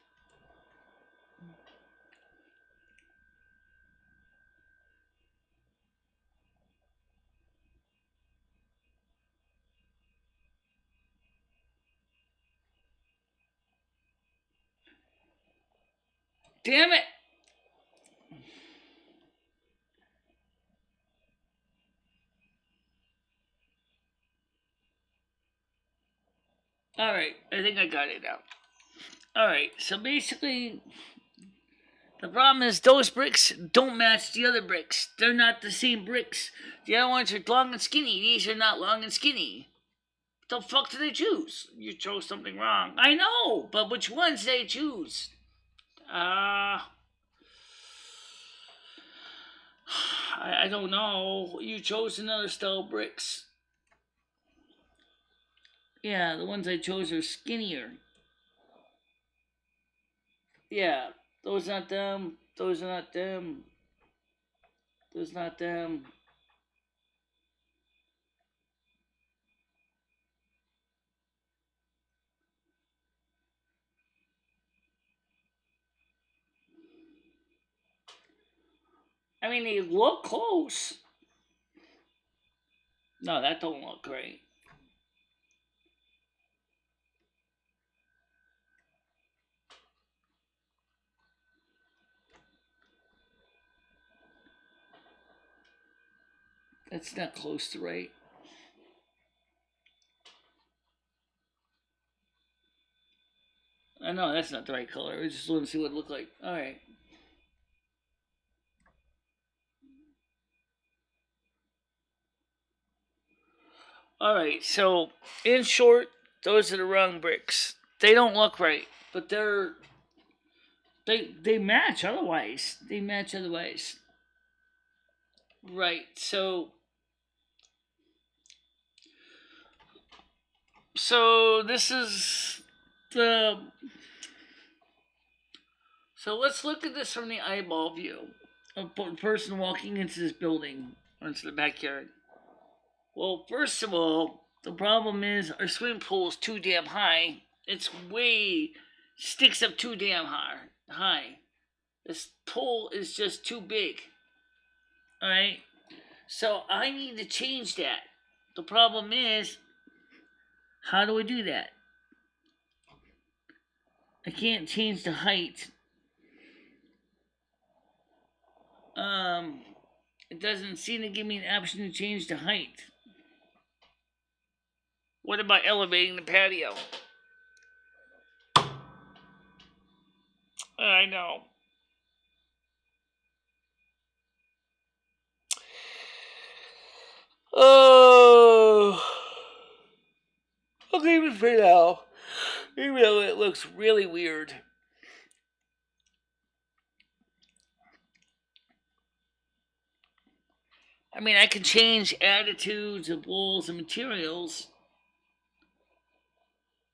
A: Damn it! Alright, I think I got it now. Alright, so basically, the problem is those bricks don't match the other bricks. They're not the same bricks. The other ones are long and skinny. These are not long and skinny. What the fuck did they choose? You chose something wrong. I know, but which ones they choose? Uh, I, I don't know. You chose another style bricks. Yeah, the ones I chose are skinnier. Yeah, those not them. Those are not them. Those not them. I mean, they look close. No, that don't look great. That's not close to right. I know that's not the right color. I just want to see what it looked like. All right. All right. So, in short, those are the wrong bricks. They don't look right, but they're they they match otherwise. They match otherwise. Right. So so this is the so let's look at this from the eyeball view of a person walking into this building or into the backyard. Well, first of all, the problem is our swimming pool is too damn high. It's way sticks up too damn high. High. This pool is just too big. All right. So I need to change that. The problem is, how do I do that? I can't change the height. Um, it doesn't seem to give me an option to change the height. What about elevating the patio? Uh, I know. Oh, I'll leave for now. Even though it looks really weird. I mean, I can change attitudes of walls and materials,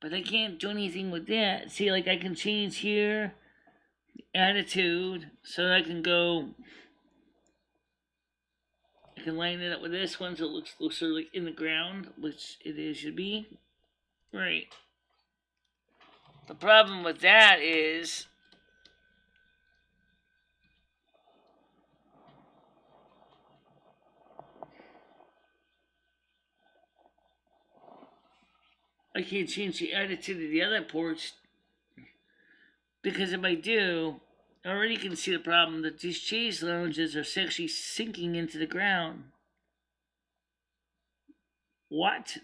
A: but I can't do anything with that. See, like I can change here, the attitude, so I can go I can line it up with this one so it looks closer like in the ground, which it is should be. Right. The problem with that is I can't change the attitude of the other ports because if I do, I already can see the problem that these chaise lounges are actually sinking into the ground. What?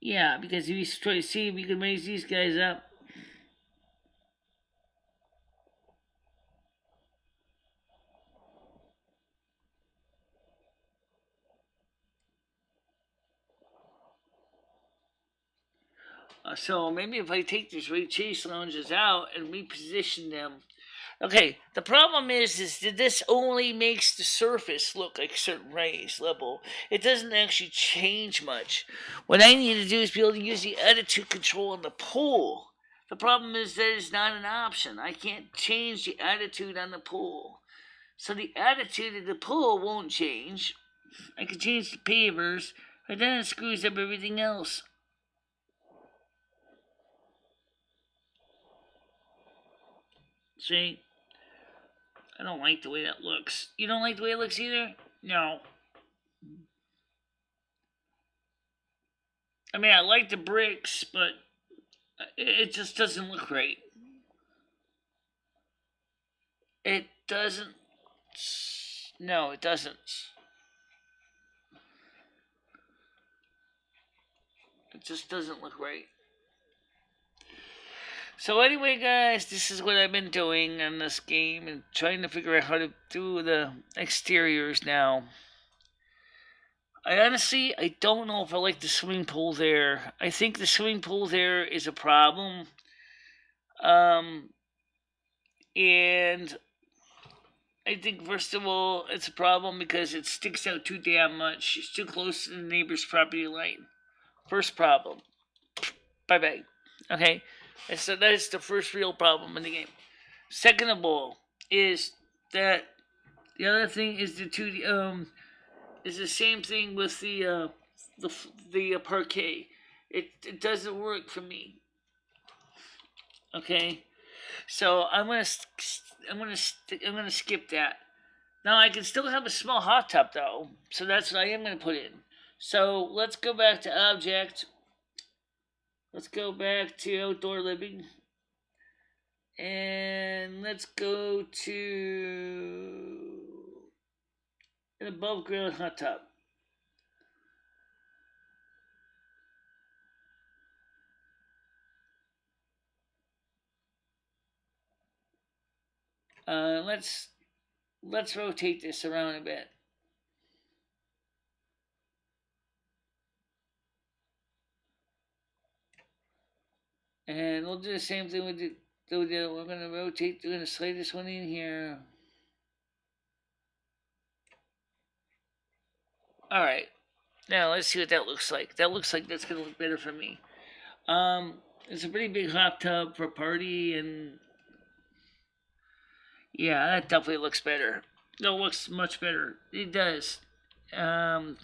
A: Yeah, because if you see you can raise these guys up, Uh, so maybe if I take these chaise lounges out and reposition them. Okay, the problem is, is that this only makes the surface look like a certain raised level. It doesn't actually change much. What I need to do is be able to use the attitude control on the pool. The problem is that it's not an option. I can't change the attitude on the pool. So the attitude of the pool won't change. I can change the pavers, but then it screws up everything else. See? I don't like the way that looks. You don't like the way it looks either? No. I mean, I like the bricks, but it just doesn't look right. It doesn't. No, it doesn't. It just doesn't look right. So anyway, guys, this is what I've been doing on this game and trying to figure out how to do the exteriors now. I honestly, I don't know if I like the swimming pool there. I think the swimming pool there is a problem. Um, and I think first of all, it's a problem because it sticks out too damn much. It's too close to the neighbor's property line. First problem. Bye bye. Okay. And so that is the first real problem in the game. Second of all, is that the other thing is the two um is the same thing with the uh the the uh, parquet. It it doesn't work for me. Okay, so I'm gonna I'm gonna I'm gonna skip that. Now I can still have a small hot tub though, so that's what I am gonna put in. So let's go back to object Let's go back to outdoor living. And let's go to an above ground hot tub. Uh, let's let's rotate this around a bit. And we'll do the same thing with the, the, the we're going to rotate, we're going to slide this one in here. All right. Now let's see what that looks like. That looks like that's going to look better for me. Um, it's a pretty big hot tub for a party and yeah, that definitely looks better. No, looks much better. It does. Um,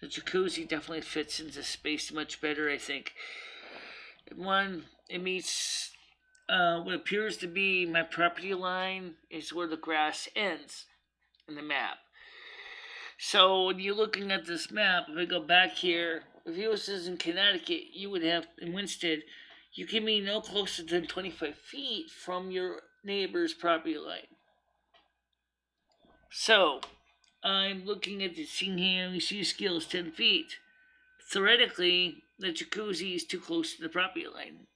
A: the jacuzzi definitely fits into space much better, I think. One, it meets uh, what appears to be my property line is where the grass ends in the map. So when you're looking at this map, if I go back here, if you was in Connecticut, you would have in Winsted, you can be no closer than 25 feet from your neighbor's property line. So, I'm looking at the scene here, and we see the scale is 10 feet. Theoretically, the jacuzzi is too close to the property line.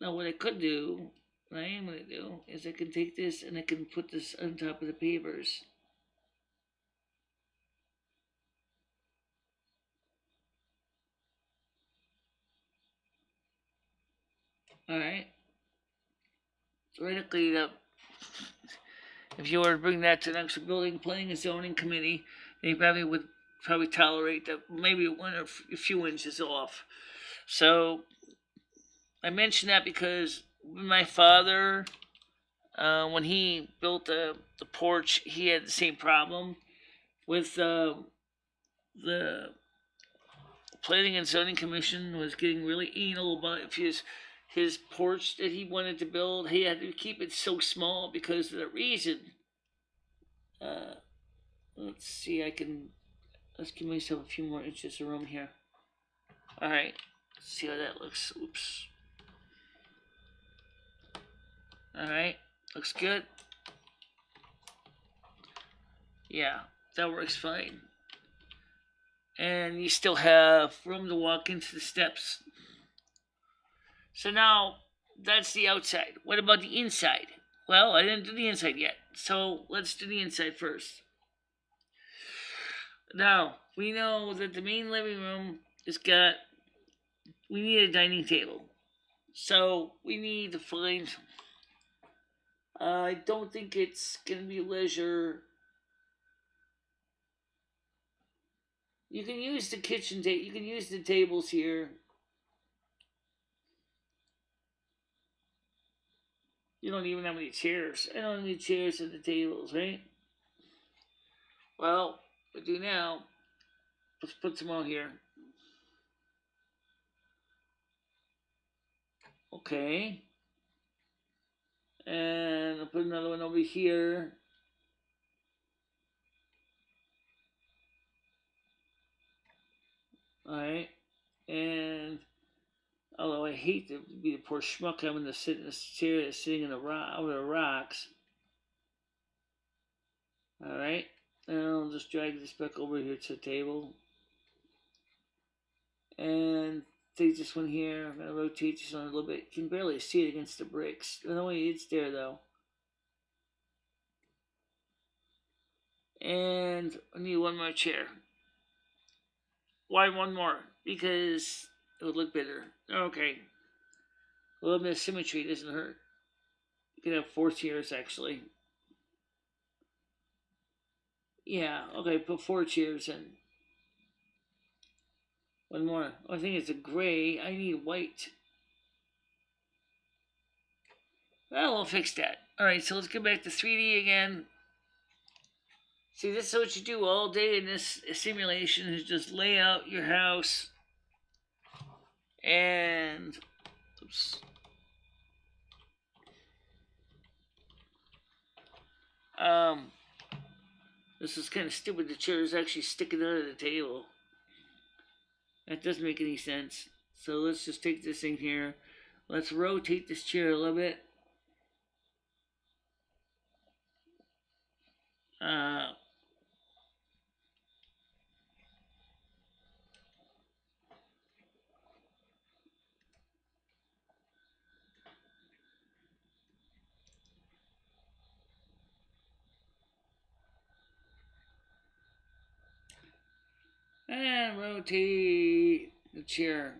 A: Now, what I could do, what I am going to do, is I can take this and I can put this on top of the pavers. Alright theoretically, the, if you were to bring that to the next building, planning and zoning committee, they probably would probably tolerate that maybe one or a few inches off. So I mention that because my father, uh, when he built the, the porch, he had the same problem with uh, the planning and zoning commission was getting really anal about his his porch that he wanted to build, he had to keep it so small because of the reason. Uh, let's see, I can, let's give myself a few more inches of room here. All right, let's see how that looks. Oops. All right, looks good. Yeah, that works fine. And you still have room to walk into the steps so now that's the outside. What about the inside? Well, I didn't do the inside yet. So let's do the inside first. Now, we know that the main living room has got, we need a dining table. So we need to find, uh, I don't think it's going to be leisure. You can use the kitchen table, you can use the tables here You don't even have any chairs. I don't need chairs at the tables, right? Well, do now. Let's put some on here. Okay. And I'll put another one over here. Alright. And Although I hate to be the poor schmuck having to sit in the chair sitting in the rock over the rocks. Alright. And I'll just drag this back over here to the table. And take this one here. I'm gonna rotate this one a little bit. You can barely see it against the bricks. No way it's there though. And I need one more chair. Why one more? Because it would look better. Okay. A little bit of symmetry doesn't hurt. You can have four chairs actually. Yeah, okay, put four chairs in. One more. Oh, I think it's a gray. I need white. Well, we'll fix that. Alright, so let's go back to 3D again. See, this is what you do all day in this simulation is just lay out your house and oops. Um, this is kind of stupid. The chair is actually sticking out of the table. That doesn't make any sense. So let's just take this thing here. Let's rotate this chair a little bit. Uh, and rotate the chair.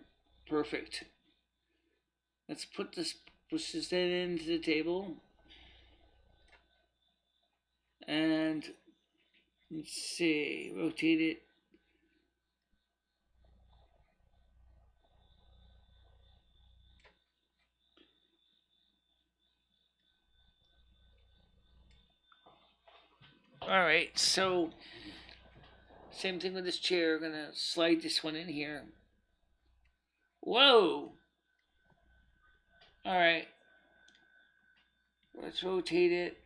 A: Perfect. Let's put this push this into the table. And let's see, rotate it. All right, so same thing with this chair. gonna slide this one in here. Whoa! Alright. Let's rotate it.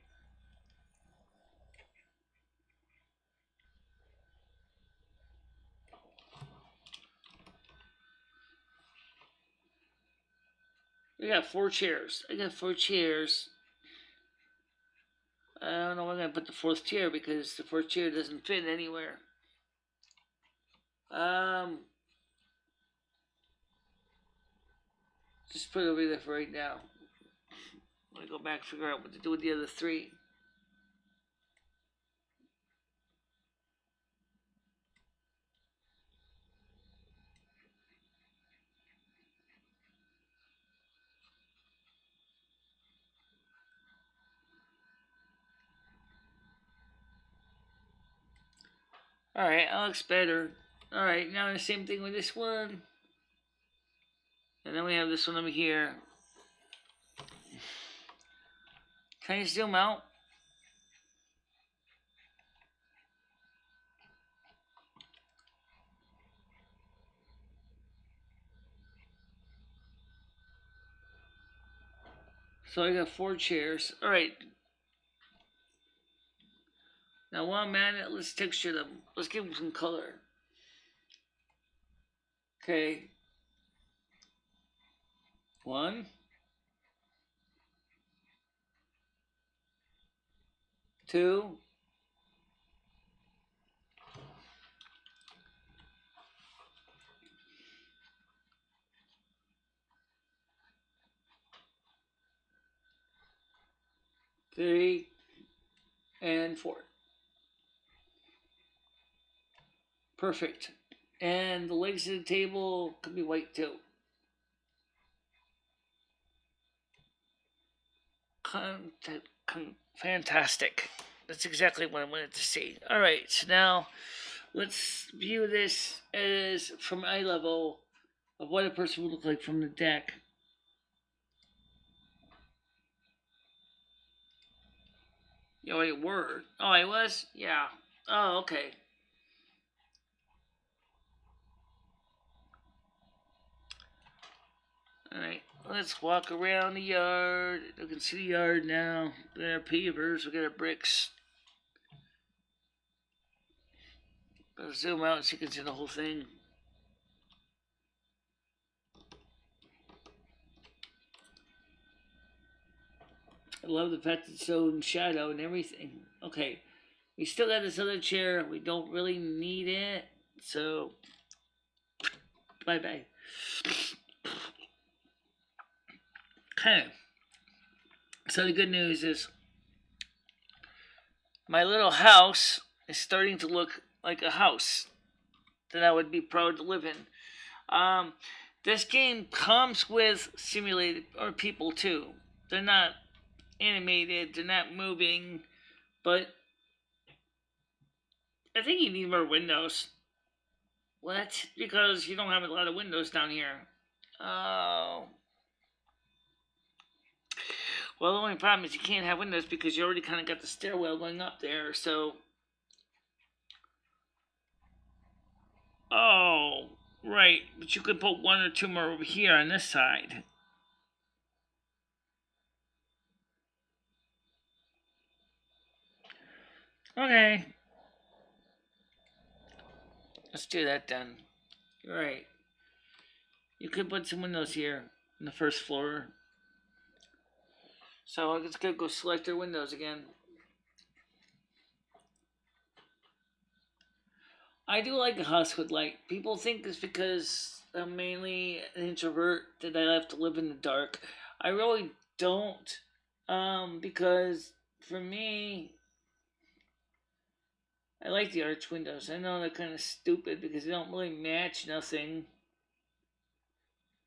A: We got four chairs. I got four chairs. I don't know where I'm going to put the fourth chair because the fourth chair doesn't fit anywhere. Um, just put it over there for right now. I'm gonna go back and figure out what to do with the other three. Alright, that looks better. Alright, now the same thing with this one. And then we have this one over here. Can you zoom out? So I got four chairs. Alright. Now while I'm at it, let's texture them. Let's give them some color. Okay. One. Two. Three and four. Perfect. And the legs of the table could be white too. Fantastic. That's exactly what I wanted to see. All right, so now let's view this as from eye level of what a person would look like from the deck. Yo, wait, word. Oh, I oh, was? Yeah. Oh, okay. Alright, let's walk around the yard. You can see the yard now. Got our pavers, we got our bricks. Let's zoom out so you can see the whole thing. I love the fact it's so in shadow and everything. Okay, we still got this other chair. We don't really need it, so bye-bye. Okay. So the good news is my little house is starting to look like a house that I would be proud to live in. Um, this game comes with simulated or people too. They're not animated, they're not moving, but I think you need more windows. What? Because you don't have a lot of windows down here. Oh. Well, the only problem is you can't have windows because you already kind of got the stairwell going up there, so... Oh, right. But you could put one or two more over here on this side. Okay. Let's do that then. Right. You could put some windows here on the first floor. So I'm just gonna go select their windows again. I do like a house with light. People think it's because I'm mainly an introvert that I have to live in the dark. I really don't. Um, because for me, I like the arch windows. I know they're kind of stupid because they don't really match nothing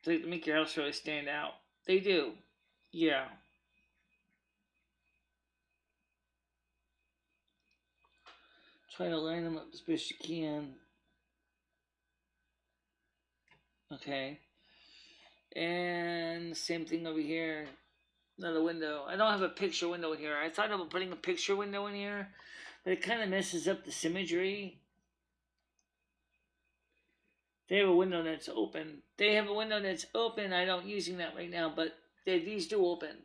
A: to make your house really stand out. They do. Yeah. Try to line them up as best you can. Okay. And same thing over here. Another window. I don't have a picture window in here. I thought about putting a picture window in here, but it kind of messes up the symmetry. They have a window that's open. They have a window that's open. I don't using that right now, but they, these do open.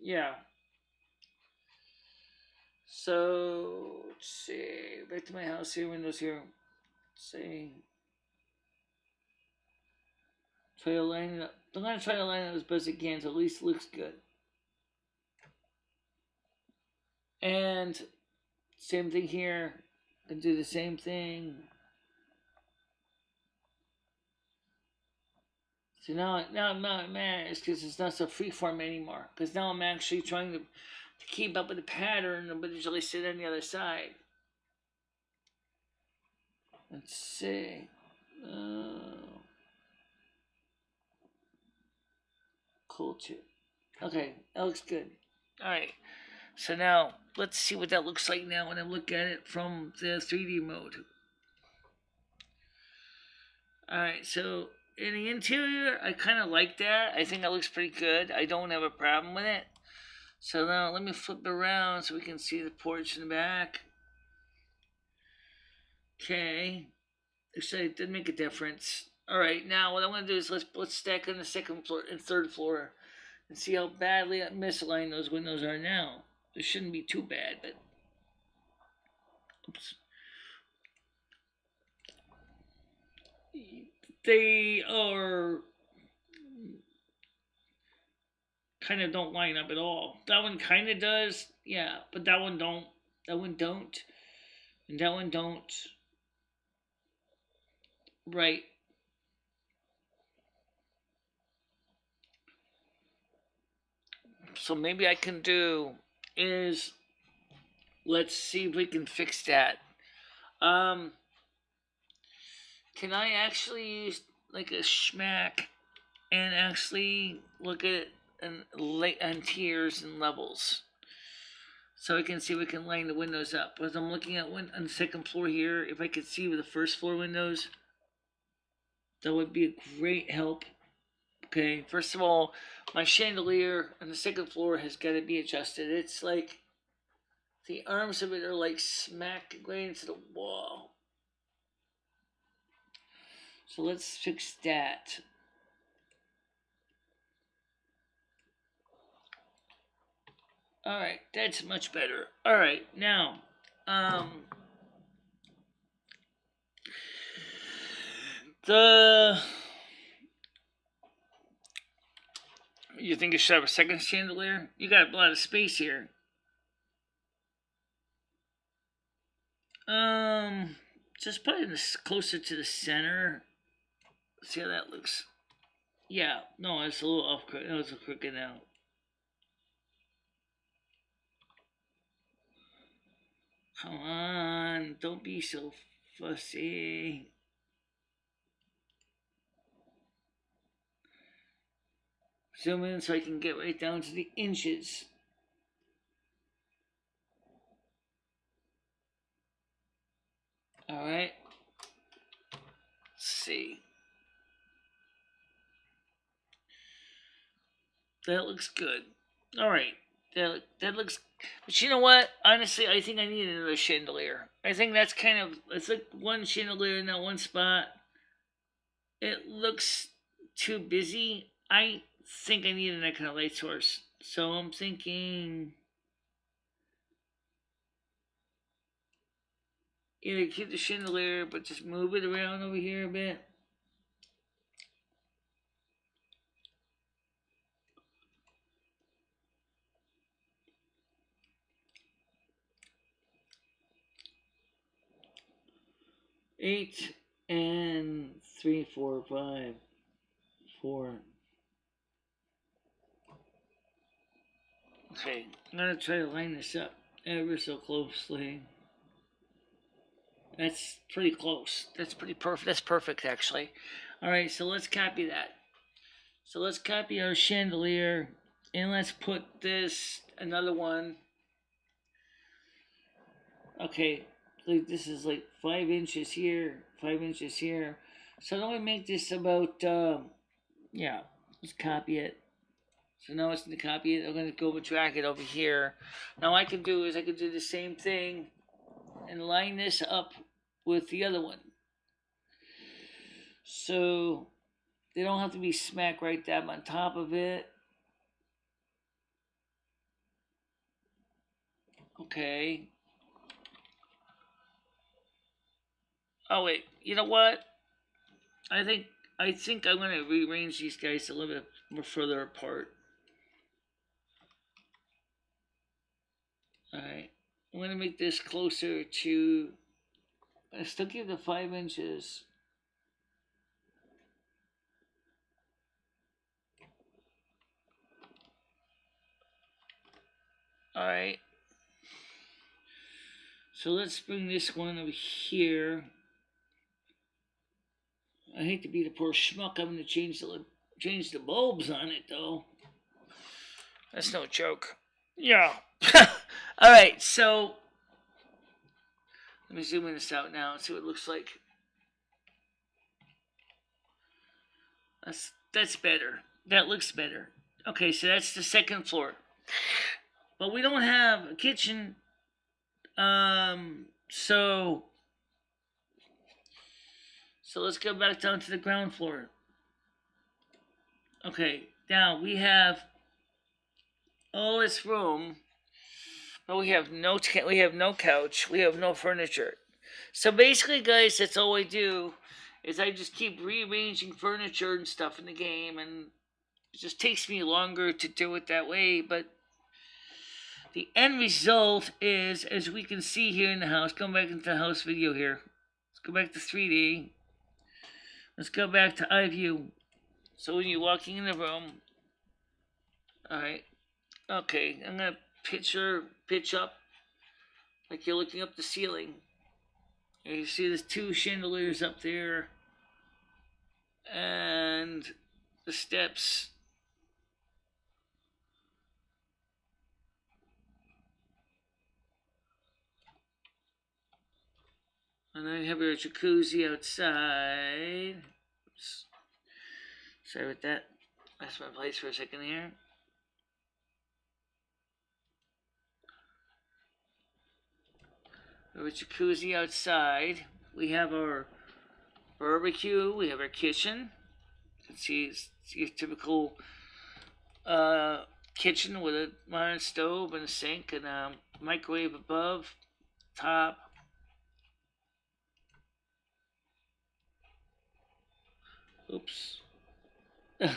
A: Yeah. So let's see. Back to my house here. Windows here. Let's see. Try to line it up. I'm gonna try to line it up as best I can, so at least it looks good. And same thing here. Can do the same thing. So now, now I'm not mad. It's because it's not so freeform anymore. Because now I'm actually trying to keep up with the pattern, but usually sit on the other side. Let's see. Uh, cool too. Okay, that looks good. All right. So now let's see what that looks like now when I look at it from the 3D mode. All right, so in the interior, I kind of like that. I think that looks pretty good. I don't have a problem with it. So now let me flip it around so we can see the porch in the back. Okay. Like it did make a difference. All right, now what I want to do is let's let's stack on the second floor and third floor and see how badly misaligned those windows are now. It shouldn't be too bad, but oops. They are kind of don't line up at all. That one kind of does, yeah, but that one don't. That one don't, and that one don't. Right. So maybe I can do is let's see if we can fix that. Um, can I actually use like a schmack and actually look at it and on tiers and levels? So I can see we can line the windows up. As I'm looking at one on the second floor here, if I could see with the first floor windows, that would be a great help. Okay, first of all, my chandelier on the second floor has got to be adjusted. It's like the arms of it are like smack going into the wall. So let's fix that. All right, that's much better. All right, now, um, the You think you should have a second chandelier? You got a lot of space here. Um, just put it closer to the center. See how that looks. Yeah, no, it's a little off. It's a crooked now. Come on, don't be so fussy. Zoom in so I can get right down to the inches. All right. Let's see. That looks good. All right. That that looks. But you know what? Honestly, I think I need another chandelier. I think that's kind of it's like one chandelier in that one spot. It looks too busy. I think I need an kind of light source. So I'm thinking either keep the chandelier, but just move it around over here a bit. Eight and three, four, five, four. Okay, I'm gonna try to line this up ever so closely. That's pretty close. That's pretty perfect. That's perfect, actually. All right, so let's copy that. So let's copy our chandelier and let's put this another one. Okay, like this is like five inches here, five inches here. So then we make this about, uh, yeah, let's copy it. So now it's going to copy it. I'm going to go and drag it over here. Now I can do is I can do the same thing and line this up with the other one. So they don't have to be smack right dab on top of it. Okay. Oh wait, you know what? I think I think I'm gonna rearrange these guys a little bit more further apart. Alright. I'm gonna make this closer to I still give the five inches. Alright. So let's bring this one over here. I hate to be the poor schmuck. I'm gonna change the change the bulbs on it though. That's no joke. Yeah. All right. So let me zoom in this out now and see what it looks like. That's that's better. That looks better. Okay, so that's the second floor. But we don't have a kitchen. Um so so let's go back down to the ground floor. Okay, now we have all this room, but we have no we have no couch, we have no furniture. So basically, guys, that's all I do is I just keep rearranging furniture and stuff in the game, and it just takes me longer to do it that way. But the end result is, as we can see here in the house, going back into the house video here. Let's go back to 3D. Let's go back to eye view. So when you're walking in the room, alright, okay, I'm gonna picture, pitch up, like you're looking up the ceiling. And you see there's two chandeliers up there, and the steps. And then have your jacuzzi outside. Oops. Sorry about that. That's my place for a second here. We have a jacuzzi outside. We have our barbecue. We have our kitchen. You can see your typical uh, kitchen with a modern stove and a sink and a microwave above, top, Oops. well,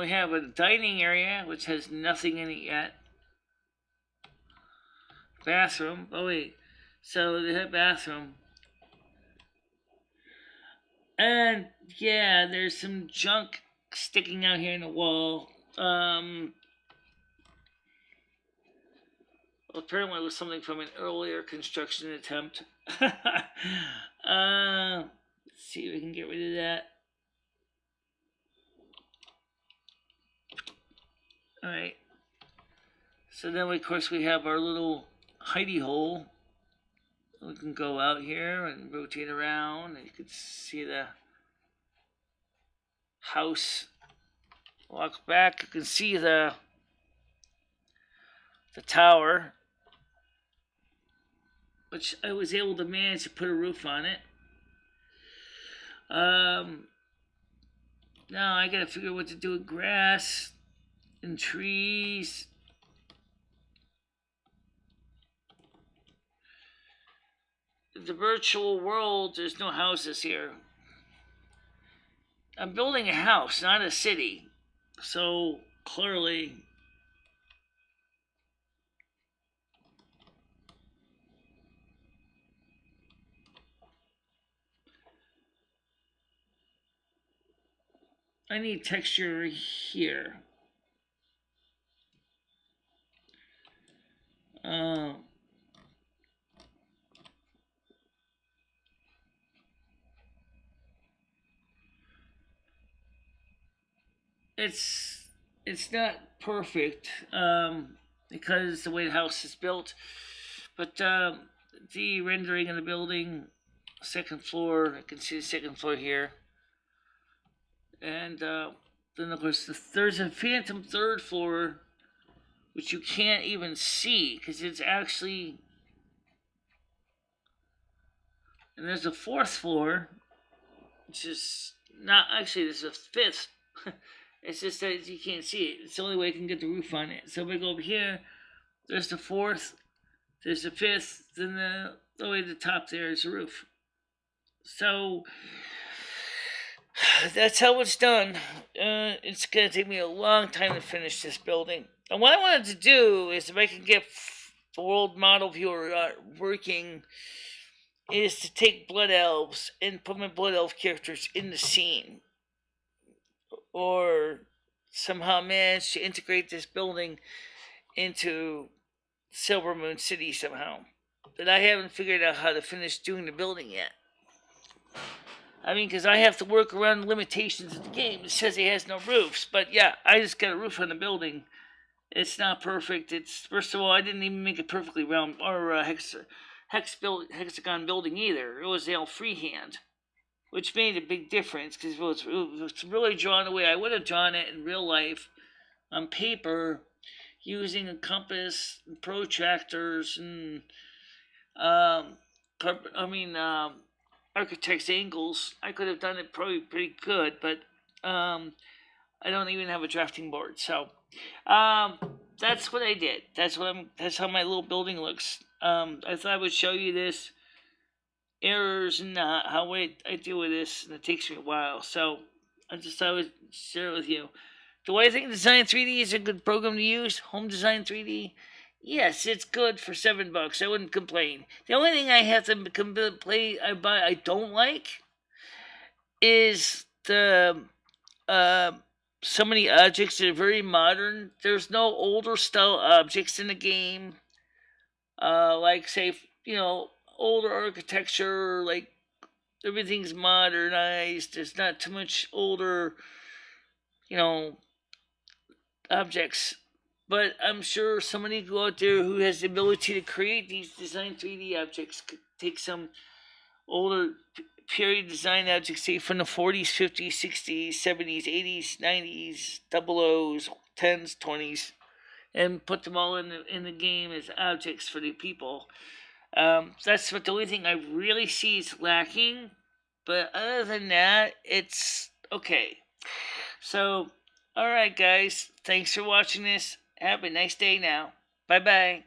A: we have a dining area, which has nothing in it yet. Bathroom. Oh, wait. So they have bathroom. And, yeah, there's some junk sticking out here in the wall. Um, Well, apparently it was something from an earlier construction attempt. uh, let's see if we can get rid of that. Alright. So then, of course, we have our little hidey hole. We can go out here and rotate around, and you can see the house. Walk back, you can see the the tower which I was able to manage to put a roof on it. Um, now I gotta figure out what to do with grass and trees. The virtual world, there's no houses here. I'm building a house, not a city. so clearly I need texture here. Uh, it's it's not perfect um, because the way the house is built, but um, the rendering of the building, second floor, I can see the second floor here, and uh, then of course the, there's a phantom third floor, which you can't even see because it's actually, and there's a fourth floor, which is not actually there's a fifth. It's just that you can't see it. It's the only way I can get the roof on it. So I go over here, there's the fourth, there's the fifth, then the, the way to the top there is the roof. So that's how it's done. Uh, it's going to take me a long time to finish this building. And what I wanted to do is if I can get the world model viewer uh, working is to take blood elves and put my blood elf characters in the scene or somehow manage to integrate this building into Silvermoon City somehow. But I haven't figured out how to finish doing the building yet. I mean, because I have to work around the limitations of the game. It says it has no roofs, but yeah, I just got a roof on the building. It's not perfect. It's first of all, I didn't even make it perfectly round or uh, hex, hex build, hexagon building either. It was all freehand which made a big difference because it was, it was really drawn the way I would have drawn it in real life on paper using a compass and protractors and um, I mean um, architect's angles. I could have done it probably pretty good, but um, I don't even have a drafting board. So um, that's what I did. That's what I'm. That's how my little building looks. Um, I thought I would show you this errors and uh, how I, I deal with this, and it takes me a while. So I just thought I would share it with you. Do I think Design 3D is a good program to use? Home Design 3D? Yes, it's good for seven bucks. I wouldn't complain. The only thing I have to complain buy I don't like is the uh, so many objects that are very modern. There's no older style objects in the game. Uh, like say you know older architecture, like everything's modernized. There's not too much older, you know, objects. But I'm sure somebody out there who has the ability to create these design 3D objects could take some older period design objects, say from the 40s, 50s, 60s, 70s, 80s, 90s, double O's, 10s, 20s, and put them all in the, in the game as objects for the people. Um, that's what the only thing I really see is lacking. But other than that, it's okay. So, alright, guys. Thanks for watching this. Have a nice day now. Bye bye.